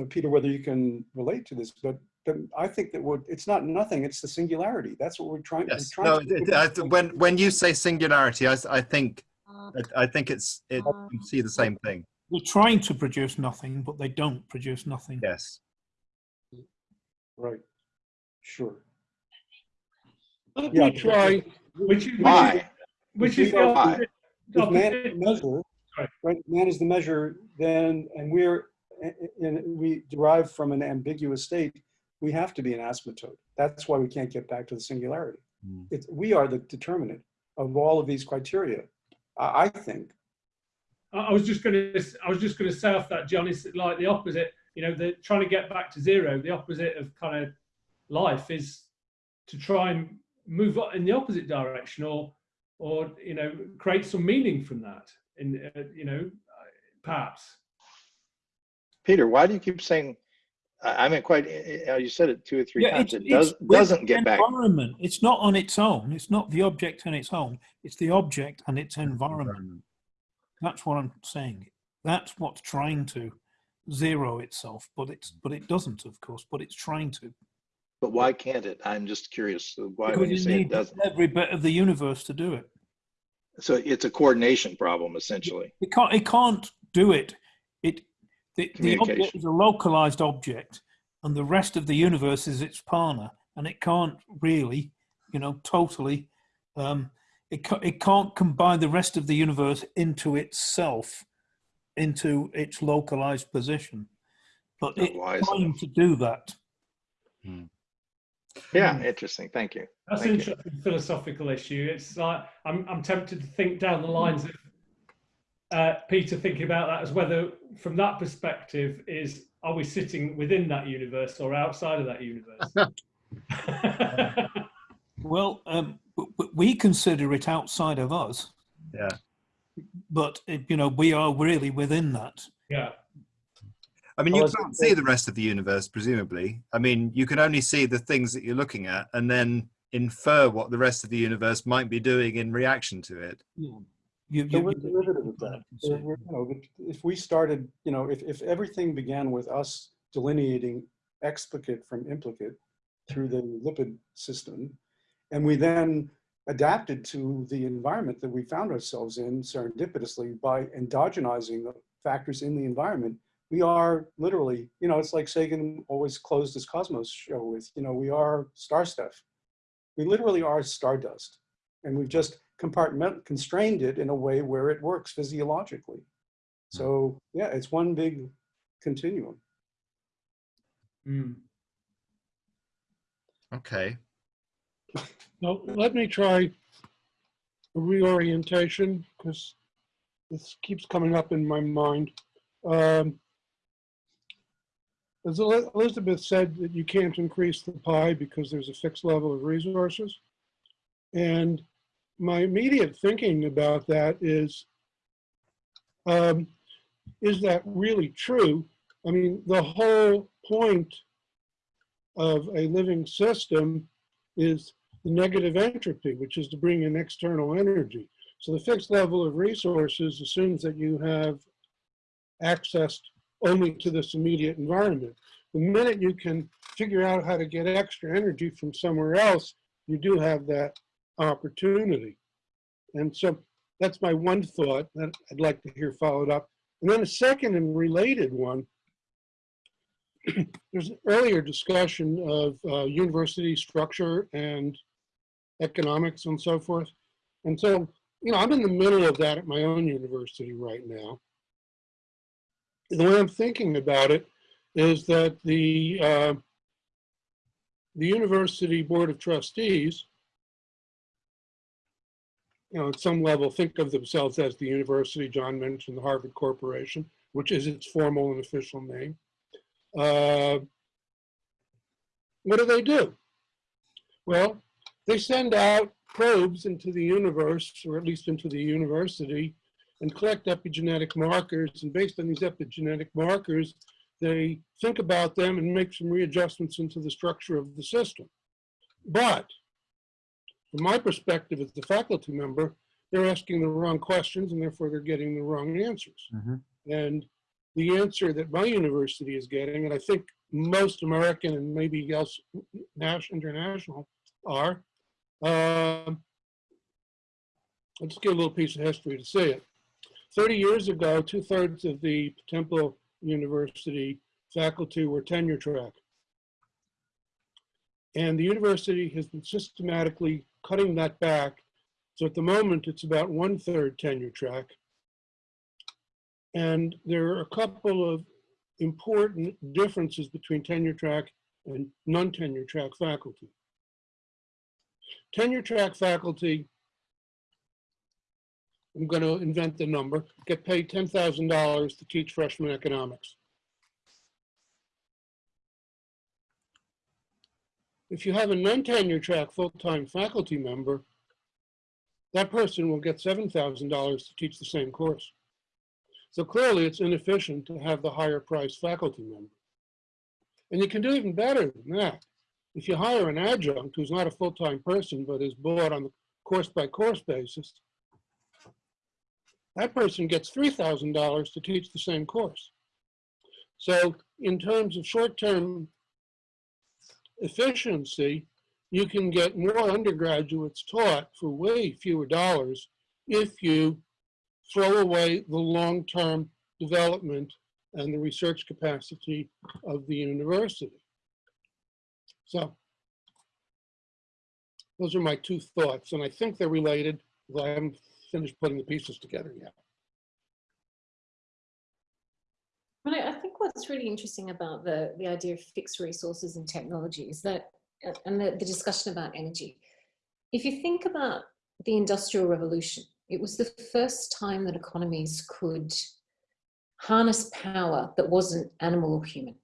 uh, Peter, whether you can relate to this, but, but I think that what, it's not nothing, it's the singularity. That's what we're trying, we're yes. trying No. to. it- I when when you say singularity, I, s- I think uh, I- I think it's it. Uh, you see the same thing. We're trying to produce nothing, but they don't produce nothing. Yes. Right, sure. Let Yeah, me try. which, which, Why? which is the don't- If man is the measure, Sorry. right, man is the measure, then, and we're, and we derive from an ambiguous state, we have to be an asymptote. That's why we can't get back to the singularity. Mm. It's, we are the determinant of all of these criteria, I, I think. I I was just going to, I was just going to say off that, John, is like the opposite. You know, the trying to get back to zero. The opposite of kind of life is to try and move in the opposite direction, or, or you know, create some meaning from that. In uh, you know, perhaps. Peter, why do you keep saying, I I mean, quite, uh, you said it two or three Yeah, times. It does, doesn't the get back. Environment. It's not on its own. It's not the object on its own. It's the object and its environment. That's what I'm saying. That's what's trying to zero itself, but it's but it doesn't, of course. But it's trying to. But why can't it? I'm just curious. Why, Because when you you say it doesn't? every bit of the universe to do it. So it's a coordination problem, essentially. It can't. It can't do it. It the, the object is a localized object, and the rest of the universe is its partner, and it can't really, you know, totally. Um, it ca- it can't combine the rest of the universe into itself, into its localized position. But it's wise trying enough. to do that. Yeah, interesting. Thank you. That's Thank an you. interesting philosophical issue. It's like I'm, I'm tempted to think down the lines of uh, Peter thinking about that as whether, from that perspective, is are we sitting within that universe or outside of that universe? Well, um, w- w- we consider it outside of us, Yeah. but uh, you know we are really within that. Yeah. I mean, you can't see the rest of the universe, presumably. I mean, you can only see the things that you're looking at and then infer what the rest of the universe might be doing in reaction to it. You, you, So we're you- derivative of that. We're- we're, you know, if we started, you know, if, if everything began with us delineating explicate from implicate through the lipid system, and we then adapted to the environment that we found ourselves in serendipitously by endogenizing the factors in the environment, we are literally, you know, it's like Sagan always closed his Cosmos show with, you know, we are star stuff. We literally are stardust. And we've just compartment constrained it in a way where it works physiologically. So yeah, it's one big continuum. Mm. Okay. Now, let me try a reorientation because this keeps coming up in my mind. Um, As Elizabeth said, that you can't increase the pie because there's a fixed level of resources. And my immediate thinking about that is, um, is that really true? I mean, the whole point of a living system is the negative entropy, which is to bring in external energy. So the fixed level of resources assumes that you have access only to this immediate environment. The minute you can figure out how to get extra energy from somewhere else, you do have that opportunity. And so that's my one thought that I'd like to hear followed up. And then a second and related one, there's an earlier discussion of uh, university structure and economics and so forth. And so, you know, I'm in the middle of that at my own university right now. The way I'm thinking about it is that the uh, the university board of trustees, you know, at some level, think of themselves as the university. John mentioned the Harvard Corporation, which is its formal and official name. Uh, what do they do? Well, they send out probes into the universe, or at least into the university, and collect epigenetic markers. And based on these epigenetic markers, they think about them and make some readjustments into the structure of the system. But from my perspective as the faculty member, they're asking the wrong questions and therefore they're getting the wrong answers. Mhm. And the answer that my university is getting, and I think most American and maybe else national, international are, um, I'll just give a little piece of history to say it. 30 years ago, two thirds of the Temple University faculty were tenure track. And the university has been systematically cutting that back. So at the moment, it's about one third tenure track. And there are a couple of important differences between tenure track and non-tenure track faculty. Tenure track faculty, I'm going to invent the number, get paid $10,000 to teach freshman economics. If you have a non-tenure track full-time faculty member, that person will get $7,000 to teach the same course. So clearly it's inefficient to have the higher priced faculty member. And you can do even better than that. If you hire an adjunct who's not a full-time person, but is bought on the course by course basis, that person gets $3,000 to teach the same course. So in terms of short-term efficiency, you can get more undergraduates taught for way fewer dollars if you throw away the long-term development and the research capacity of the university. So those are my two thoughts, and I think they're related, but I haven't finished putting the pieces together yet. Well, I I think what's really interesting about the, the idea of fixed resources and technology is that, uh, and the, the discussion about energy, if you think about the Industrial Revolution, it was the first time that economies could harness power that wasn't animal or human.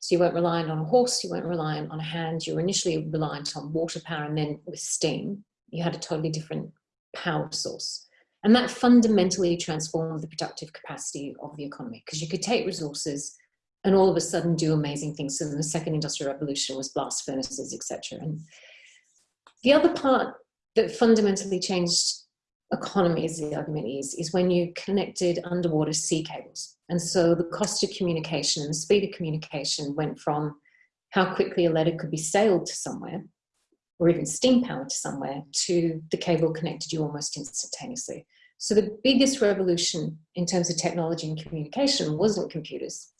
So you weren't reliant on a horse, you weren't reliant on a hand, you were initially reliant on water power and then with steam, you had a totally different power source. And that fundamentally transformed the productive capacity of the economy because you could take resources and all of a sudden do amazing things. So the second industrial revolution was blast furnaces, etc. And the other part that fundamentally changed economies, the argument is, is when you connected underwater sea cables. And so the cost of communication and the speed of communication went from how quickly a letter could be sailed to somewhere or even steam powered somewhere to the cable connected you almost instantaneously. So the biggest revolution in terms of technology and communication wasn't computers.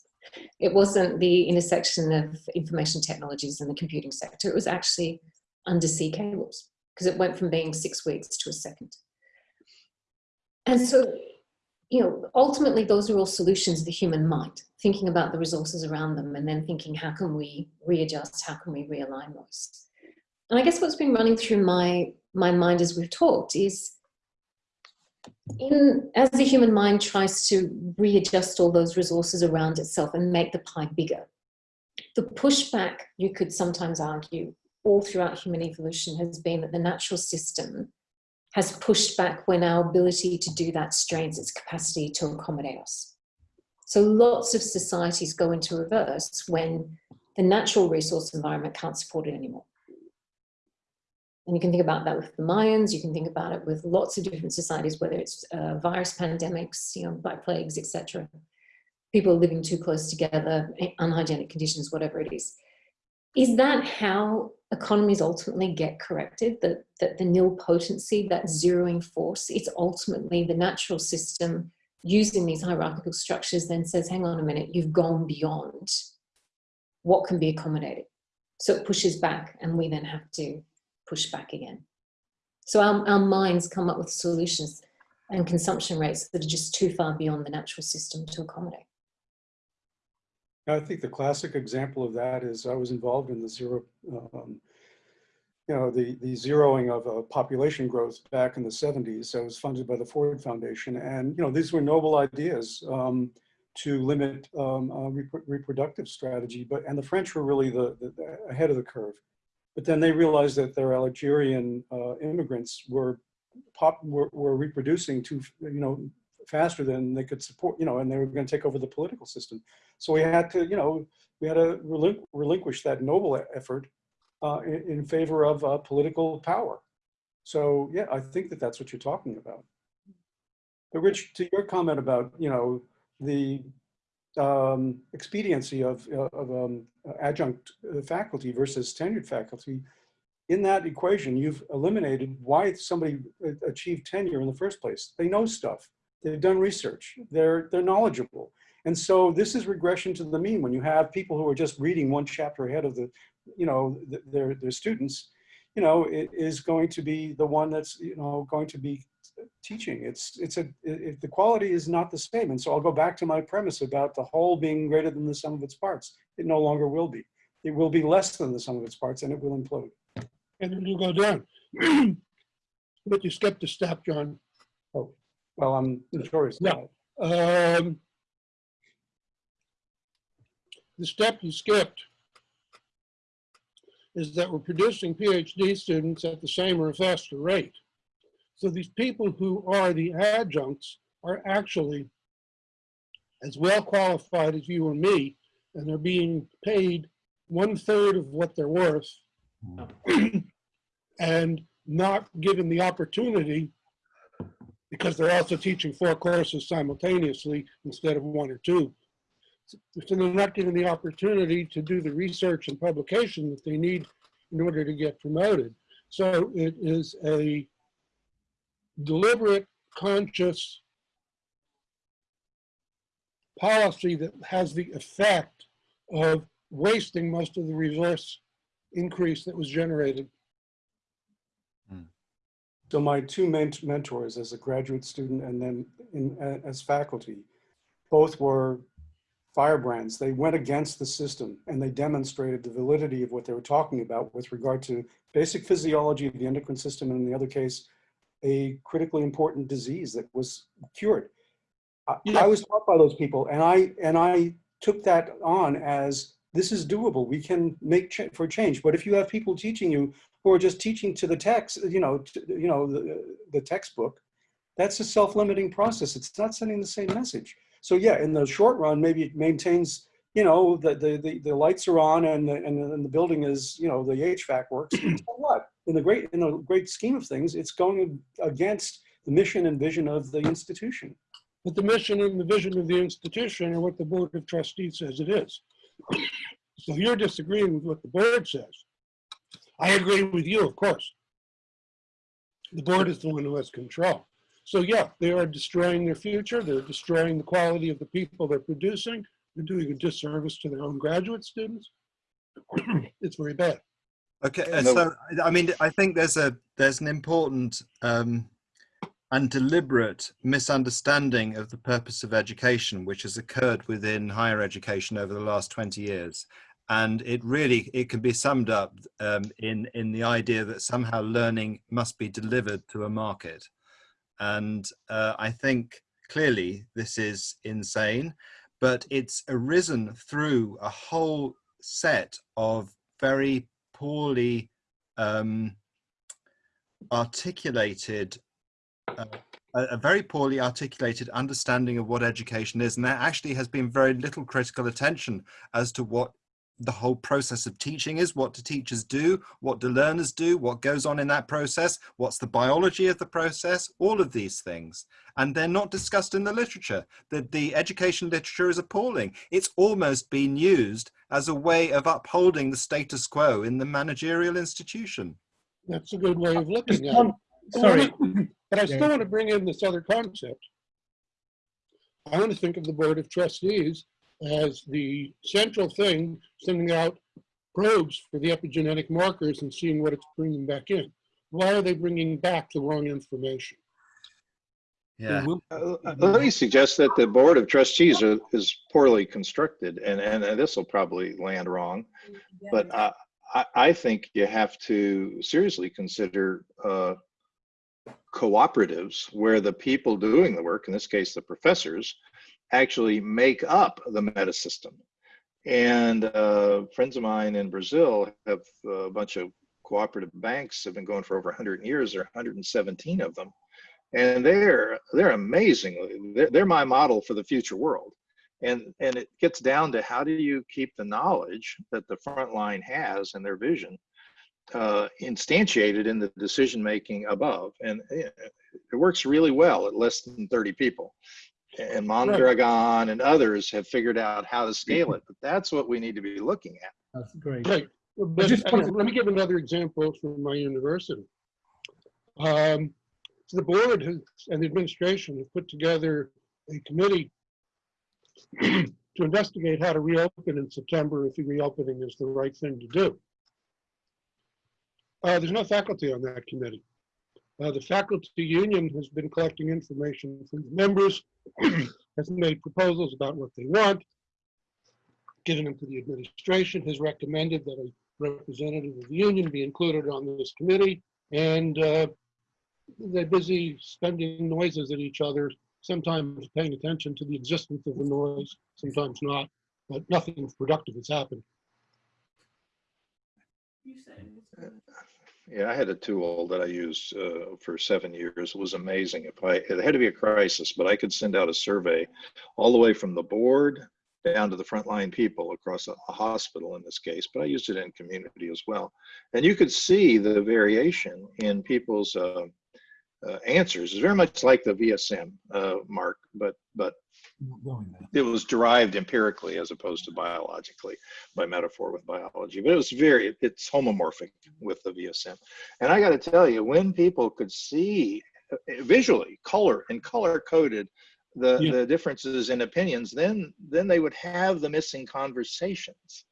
It wasn't the intersection of information technologies and the computing sector. It was actually undersea cables because it went from being six weeks to a second. And so, you know, ultimately those are all solutions of the human mind, thinking about the resources around them and then thinking, how can we readjust? How can we realign those? And I guess what's been running through my, my mind as we've talked is in, as the human mind tries to readjust all those resources around itself and make the pie bigger, the pushback, you could sometimes argue, all throughout human evolution has been that the natural system has pushed back when our ability to do that strains its capacity to accommodate us. So lots of societies go into reverse when the natural resource environment can't support it anymore. And you can think about that with the Mayans, you can think about it with lots of different societies, whether it's uh, virus pandemics, you know, black plagues, etc. People living too close together, unhygienic conditions, whatever it is. Is that how economies ultimately get corrected? That, that the nilpotency, that zeroing force, it's ultimately the natural system using these hierarchical structures then says, hang on a minute, you've gone beyond what can be accommodated. So it pushes back and we then have to push back again. So our, our minds come up with solutions and consumption rates that are just too far beyond the natural system to accommodate. I think the classic example of that is I was involved in the zero, um, you know, the, the zeroing of uh, population growth back in the 70s. I was funded by the Ford Foundation. And, you know, these were noble ideas um, to limit um, uh, rep reproductive strategy. But And the French were really the, the, the, ahead of the curve. But then they realized that their Algerian uh, immigrants were, pop, were, were reproducing too, you know, faster than they could support, you know, and they were going to take over the political system. So we had to, you know, we had to relinqu relinquish that noble effort uh, in, in, favor of uh, political power. So yeah, I think that that's what you're talking about. But Rich, to your comment about, you know, the um, expediency of, of um, adjunct faculty versus tenured faculty, in that equation, you've eliminated why somebody achieved tenure in the first place. They know stuff. They've done research. They're, they're knowledgeable. And so this is regression to the mean. When you have people who are just reading one chapter ahead of the, you know, the, their, their students, you know, it is going to be the one that's, you know, going to be teaching. It's, it's a, it, the quality is not the same. And so I'll go back to my premise about the whole being greater than the sum of its parts. It no longer will be. It will be less than the sum of its parts and it will implode. And it will go down. but you skipped a step, John. Oh. Well, I'm notorious. No. Um, the step you skipped is that we're producing PhD students at the same or faster rate. So these people who are the adjuncts are actually as well qualified as you or me, and they're being paid one third of what they're worth mm-hmm. and not given the opportunity because they're also teaching four courses simultaneously instead of one or two. So they're not given the opportunity to do the research and publication that they need in order to get promoted. So it is a deliberate, conscious policy that has the effect of wasting most of the resource increase that was generated hmm. so my two ment mentors as a graduate student and then in, as faculty, both were firebrands. They went against the system and they demonstrated the validity of what they were talking about with regard to basic physiology of the endocrine system and in the other case, a critically important disease that was cured. I, I was taught by those people and I, and I took that on as this is doable. We can make ch for change. But if you have people teaching you who are just teaching to the text, you know, to, you know, the, the textbook, that's a self-limiting process. It's not sending the same message. So yeah, in the short run, maybe it maintains, you know, the, the, the, the lights are on and the, and, the, and the building is, you know, the HVAC works. so what? In the great, in the great scheme of things, it's going against the mission and vision of the institution. But the mission and the vision of the institution are what the Board of Trustees says it is. So you're disagreeing with what the board says. I agree with you, of course. The board is the one who has control. So yeah, they are destroying their future. They're destroying the quality of the people they're producing. They're doing a disservice to their own graduate students. It's very bad. Okay, uh, No. so I mean, I think there's a there's an important um, and deliberate misunderstanding of the purpose of education, which has occurred within higher education over the last 20 years, and it really it can be summed up um, in in the idea that somehow learning must be delivered to a market, and uh, I think clearly this is insane, but it's arisen through a whole set of very poorly um, articulated, uh, a, a very poorly articulated understanding of what education is. And there actually has been very little critical attention as to what the whole process of teaching is, what do teachers do, what do learners do, what goes on in that process, what's the biology of the process, all of these things. And they're not discussed in the literature. The, the education literature is appalling. It's almost been used as a way of upholding the status quo in the managerial institution. That's a good way of looking at it. Sorry, But I still want to bring in this other concept. I want to think of the Board of Trustees as the central thing, sending out probes for the epigenetic markers and seeing what it's bringing back in. Why are they bringing back the wrong information? Yeah. Uh, Let me suggest that the Board of Trustees are- is poorly constructed, and, and this will probably land wrong. But I, I, I think you have to seriously consider uh, cooperatives where the people doing the work, in this case, the professors, actually make up the meta system. And uh, friends of mine in Brazil have a bunch of cooperative banks have been going for over 100 years. There are 117 of them, and they're they're amazing. They're, they're my model for the future world. And and it gets down to how do you keep the knowledge that the front line has and their vision uh, instantiated in the decision making above, and eh, it works really well at less than 30 people. And Mondragon and others have figured out how to scale it, but that's what we need to be looking at. that's great. Right. But, just wanted- let me give another example from my university. Um, so the board has, and the administration have put together a committee to investigate how to reopen in September if the reopening is the right thing to do. Uh, there's no faculty on that committee. Uh, the faculty union has been collecting information from the members, has made proposals about what they want, given them to the administration, has recommended that a representative of the union be included on this committee, and uh, they're busy spending noises at each other, sometimes paying attention to the existence of the noise, sometimes not, but nothing productive has happened. Yeah, I had a tool that I used uh, for seven years. It was amazing. If I, it had to be a crisis, but I could send out a survey all the way from the board down to the frontline people across a, a hospital in this case, but I used it in community as well. And you could see the variation in people's uh, uh, answers. It's very much like the VSM, uh, Mark, but but it was derived empirically as opposed to biologically by metaphor with biology but it was very it's homomorphic with the vsm and i got to tell you when people could see uh, visually color and color coded the Yeah. the differences in opinions then then they would have the missing conversations.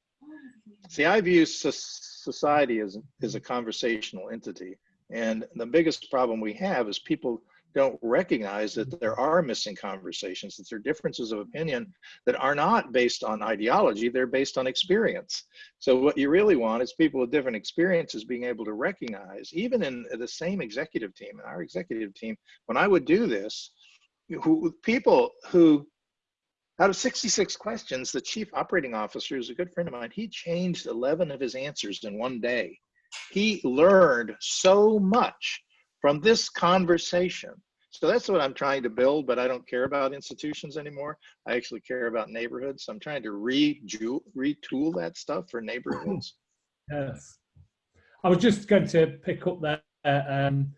See i view so- society as as a conversational entity and the biggest problem we have is people don't recognize that there are missing conversations, that there are differences of opinion that are not based on ideology, they're based on experience. So what you really want is people with different experiences being able to recognize, even in the same executive team, in our executive team, when I would do this, who people who Out of 66 questions, the chief operating officer is a good friend of mine. He changed 11 of his answers in one day. He learned so much from this conversation. So that's what I'm trying to build, but I don't care about institutions anymore. I actually care about neighborhoods. I'm trying to reju- retool that stuff for neighborhoods. Yes. I was just going to pick up there. uh, Um,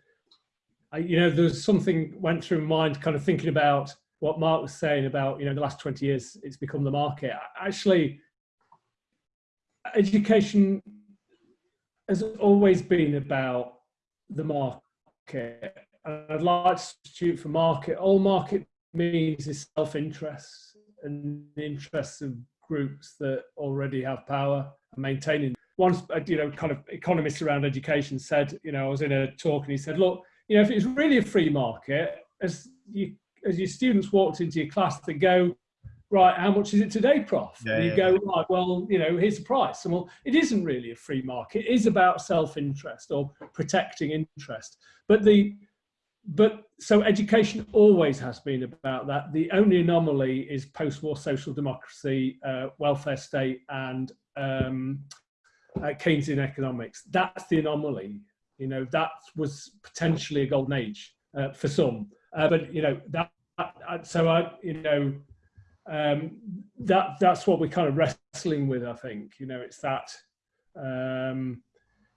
I, you know, there's something went through my mind kind of thinking about what Mark was saying about, you know, the last 20 years, it's become the market. Actually, education has always been about the market. And I'd like to substitute for market. All market means is self-interest and the interests of groups that already have power and maintaining. Once, uh, you know, kind of economists around education said, you know, I was in a talk and he said, look, you know, if it's really a free market, as you as your students walked into your class, they go, right, how much is it today, Prof? Yeah, and you yeah, go, right, well, you know, here's the price. And well, it isn't really a free market. It is about self-interest or protecting interest. But the but so education always has been about that. The only anomaly is post-war social democracy, uh, welfare state, and um, uh, Keynesian economics. That's the anomaly. You know, that was potentially a golden age uh, for some. Uh, but you know that, that so I you know um, that that's what we're kind of wrestling with. I think you know it's that um,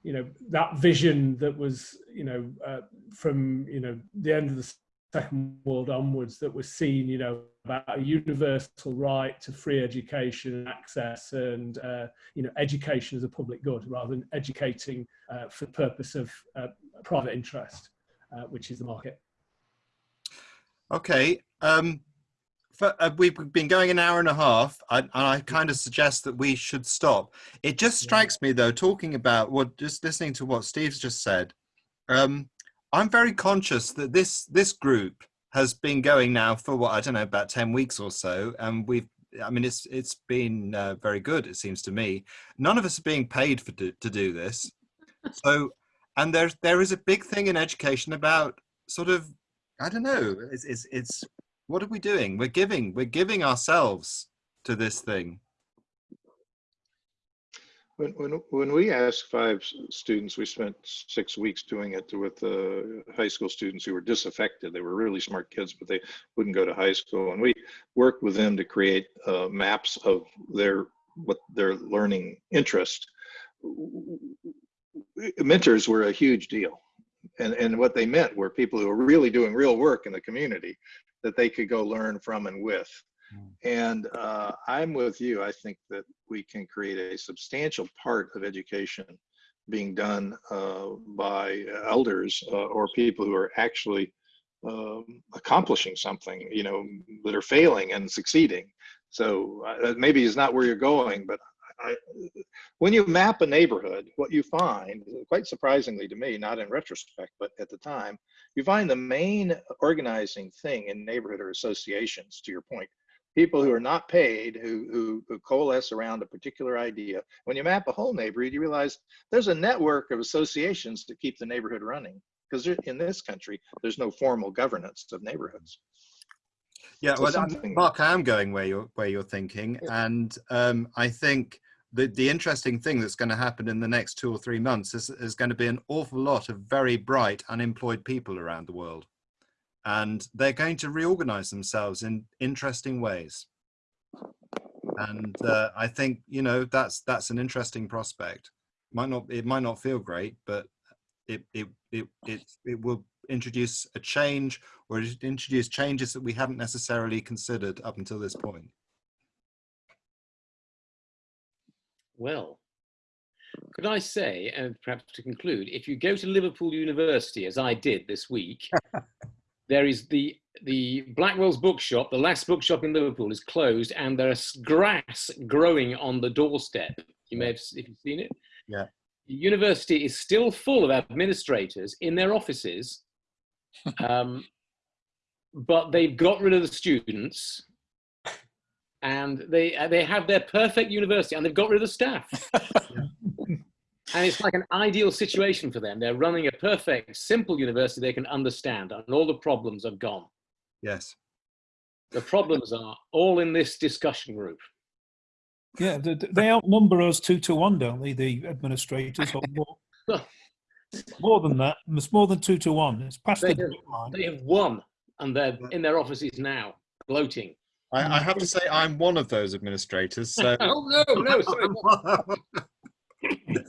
you know that vision that was you know uh, from you know the end of the Second World onwards that was seen you know about a universal right to free education and access and uh, you know education as a public good rather than educating uh, for the purpose of uh, private interest, uh, which is the market. Okay. Um, for, uh, we've been going an hour and a half, I, and I kind of suggest that we should stop. It just strikes me, though, talking about what, just listening to what Steve's just said. Um, I'm very conscious that this this group has been going now for what I don't know about ten weeks or so, and we've. I mean, it's it's been uh, very good. It seems to me. None of us are being paid for to, to do this, so and there there is a big thing in education about sort of I don't know. It's, it's, it's, what are we doing? We're giving, we're giving ourselves to this thing. When, when, when we asked five students, we spent six weeks doing it with uh, high school students who were disaffected. They were really smart kids, but they wouldn't go to high school. And we worked with them to create uh, maps of their what their learning interest. Mentors were a huge deal. And, and what they meant were people who were really doing real work in the community that they could go learn from and with. And uh, I'm with you. I think that we can create a substantial part of education being done uh, by elders uh, or people who are actually um, accomplishing something, you know, that are failing and succeeding. So uh, maybe is not where you're going, but I, when you map a neighborhood, what you find, quite surprisingly to me, not in retrospect, but at the time, you find the main organizing thing in neighborhood are associations, to your point people who are not paid who, who, who, coalesce around a particular idea. When you map a whole neighborhood, you realize there's a network of associations to keep the neighborhood running. Because in this country, there's no formal governance of neighborhoods. Yeah, well, Mark, I am going where you're where you're thinking, yeah. and um, I think the the interesting thing that's going to happen in the next two or three months is is going to be an awful lot of very bright unemployed people around the world. And they're going to reorganize themselves in interesting ways. And uh, i think you know that's that's an interesting prospect. Might not it might not feel great but it it it it, it will introduce a change or introduce changes that we haven't necessarily considered up until this point well could I say, and perhaps to conclude, if you go to Liverpool University, as I did this week, there is the the Blackwell's bookshop, the last bookshop in Liverpool, is closed, and there's grass growing on the doorstep. You may have, if you've seen it. Yeah. The university is still full of administrators in their offices, um, but they've got rid of the students, and they uh, they have their perfect university, and they've got rid of the staff. And it's like an ideal situation for them. They're running a perfect, simple university they can understand, and all the problems are gone. Yes. The problems are all in this discussion group. Yeah, they, they outnumber us two to one, don't they? The administrators, or more, more than that. It's more than two to one. It's past They the have- deadline. They have won, and they're in their offices now, gloating. I, I have to say, I'm one of those administrators. So Oh no, no, sorry.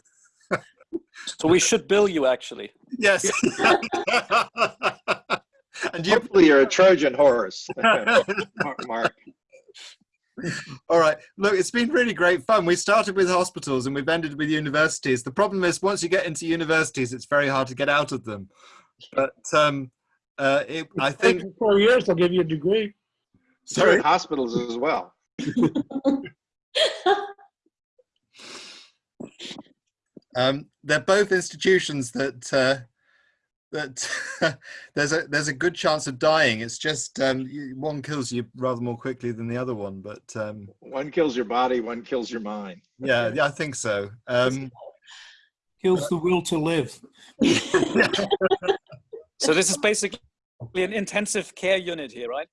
So we should bill you actually. yes. and you Hopefully you're a Trojan horse, Mark. All right. Look, it's been really great fun. We started with hospitals and we've ended with universities. The problem is, once you get into universities, it's very hard to get out of them. But um, uh, it, I think. Four years, they'll give you a degree. Sorry, hospitals as well. Um, they're both institutions that uh, that there's a there's a good chance of dying. It's just um, you- one kills you rather more quickly than the other one. But um, One kills your body, one kills your mind. yeah, yeah, I think so. Um, Kills the will to live. So this is basically an intensive care unit here, right?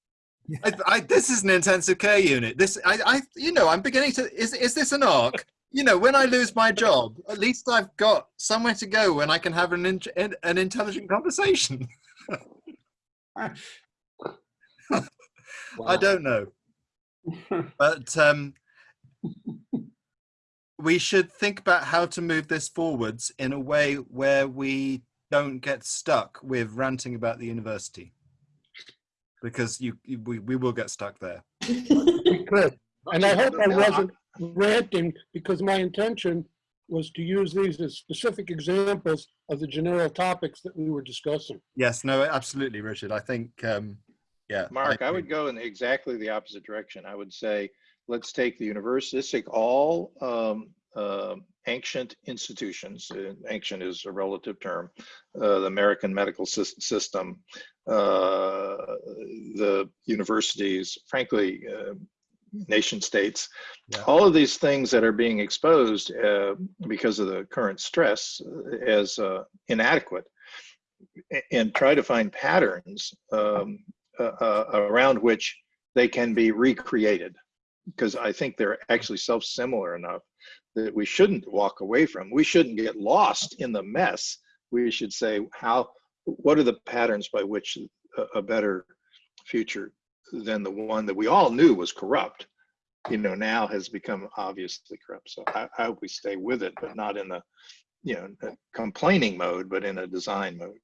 I, I, this is an intensive care unit. This, I, I, you know, I'm beginning to. Is is this an ark? You know, when I lose my job, at least I've got somewhere to go when I can have an in, an intelligent conversation. I don't know, but um, we should think about how to move this forwards in a way where we don't get stuck with ranting about the university, because you, you we, we will get stuck there. We could. And I hope I wasn't ranting because my intention was to use these as specific examples of the general topics that we were discussing. Yes, no, absolutely, Richard. I think, um, yeah. Mark, I agree. would go in exactly the opposite direction. I would say, let's take the university, let's take all um, um ancient institutions. uh, Ancient is a relative term. Uh, the American medical sys- system, uh, the universities, frankly, uh, nation states. Yeah. All of these things that are being exposed uh, because of the current stress uh, as uh, inadequate, and try to find patterns um, uh, uh, around which they can be recreated because I think they're actually self-similar enough that we shouldn't walk away from. We shouldn't get lost in the mess. We should say how what are the patterns by which a, a better future than the one that we all knew was corrupt, you know, now has become obviously corrupt. So I, I hope we stay with it, but not in the, you know, complaining mode, but in a design mode.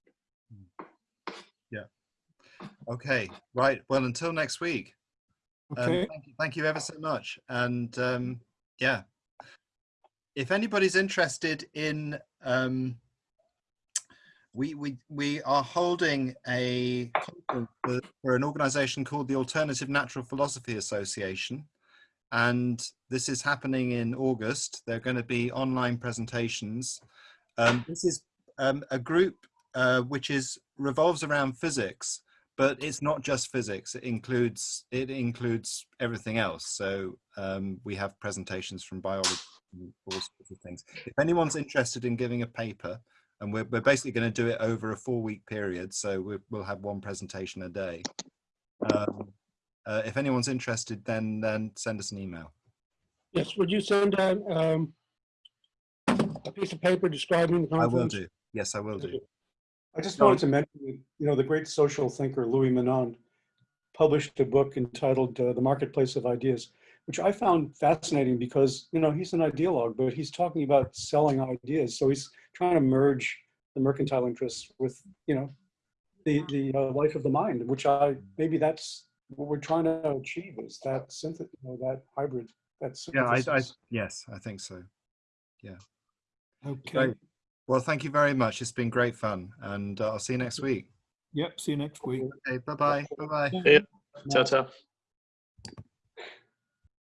Yeah. Okay, right. Well, until next week. Um, Okay. thank, you, thank you ever so much. And um, yeah, if anybody's interested in, um, we we we are holding a conference for, for an organisation called the Alternative Natural Philosophy Association, and this is happening in August. There are going to be online presentations. Um, this is um, a group uh, which is revolves around physics but it's not just physics it includes it includes everything else so um, we have presentations from biology all sorts of things if anyone's interested in giving a paper and we're, we're basically going to do it over a four week period so we, we'll have one presentation a day. Um, uh, if anyone's interested then then send us an email. Yes, would you send out um, a piece of paper describing the i will do. Yes i will do. I just wanted to mention, that, you know, the great social thinker Louis Menand published a book entitled uh, The Marketplace of Ideas, which I found fascinating because, you know, he's an ideologue, but he's talking about selling ideas. So he's trying to merge the mercantile interests with, you know, the, the uh, life of the mind, which I, maybe that's what we're trying to achieve is that synthesis, you know, that hybrid, that yeah I, I yes i think so Yeah. Okay. Great. well thank you very much it's been great fun and uh, i'll see you next week Yep. See you next week. okay bye bye bye bye Ciao, ciao.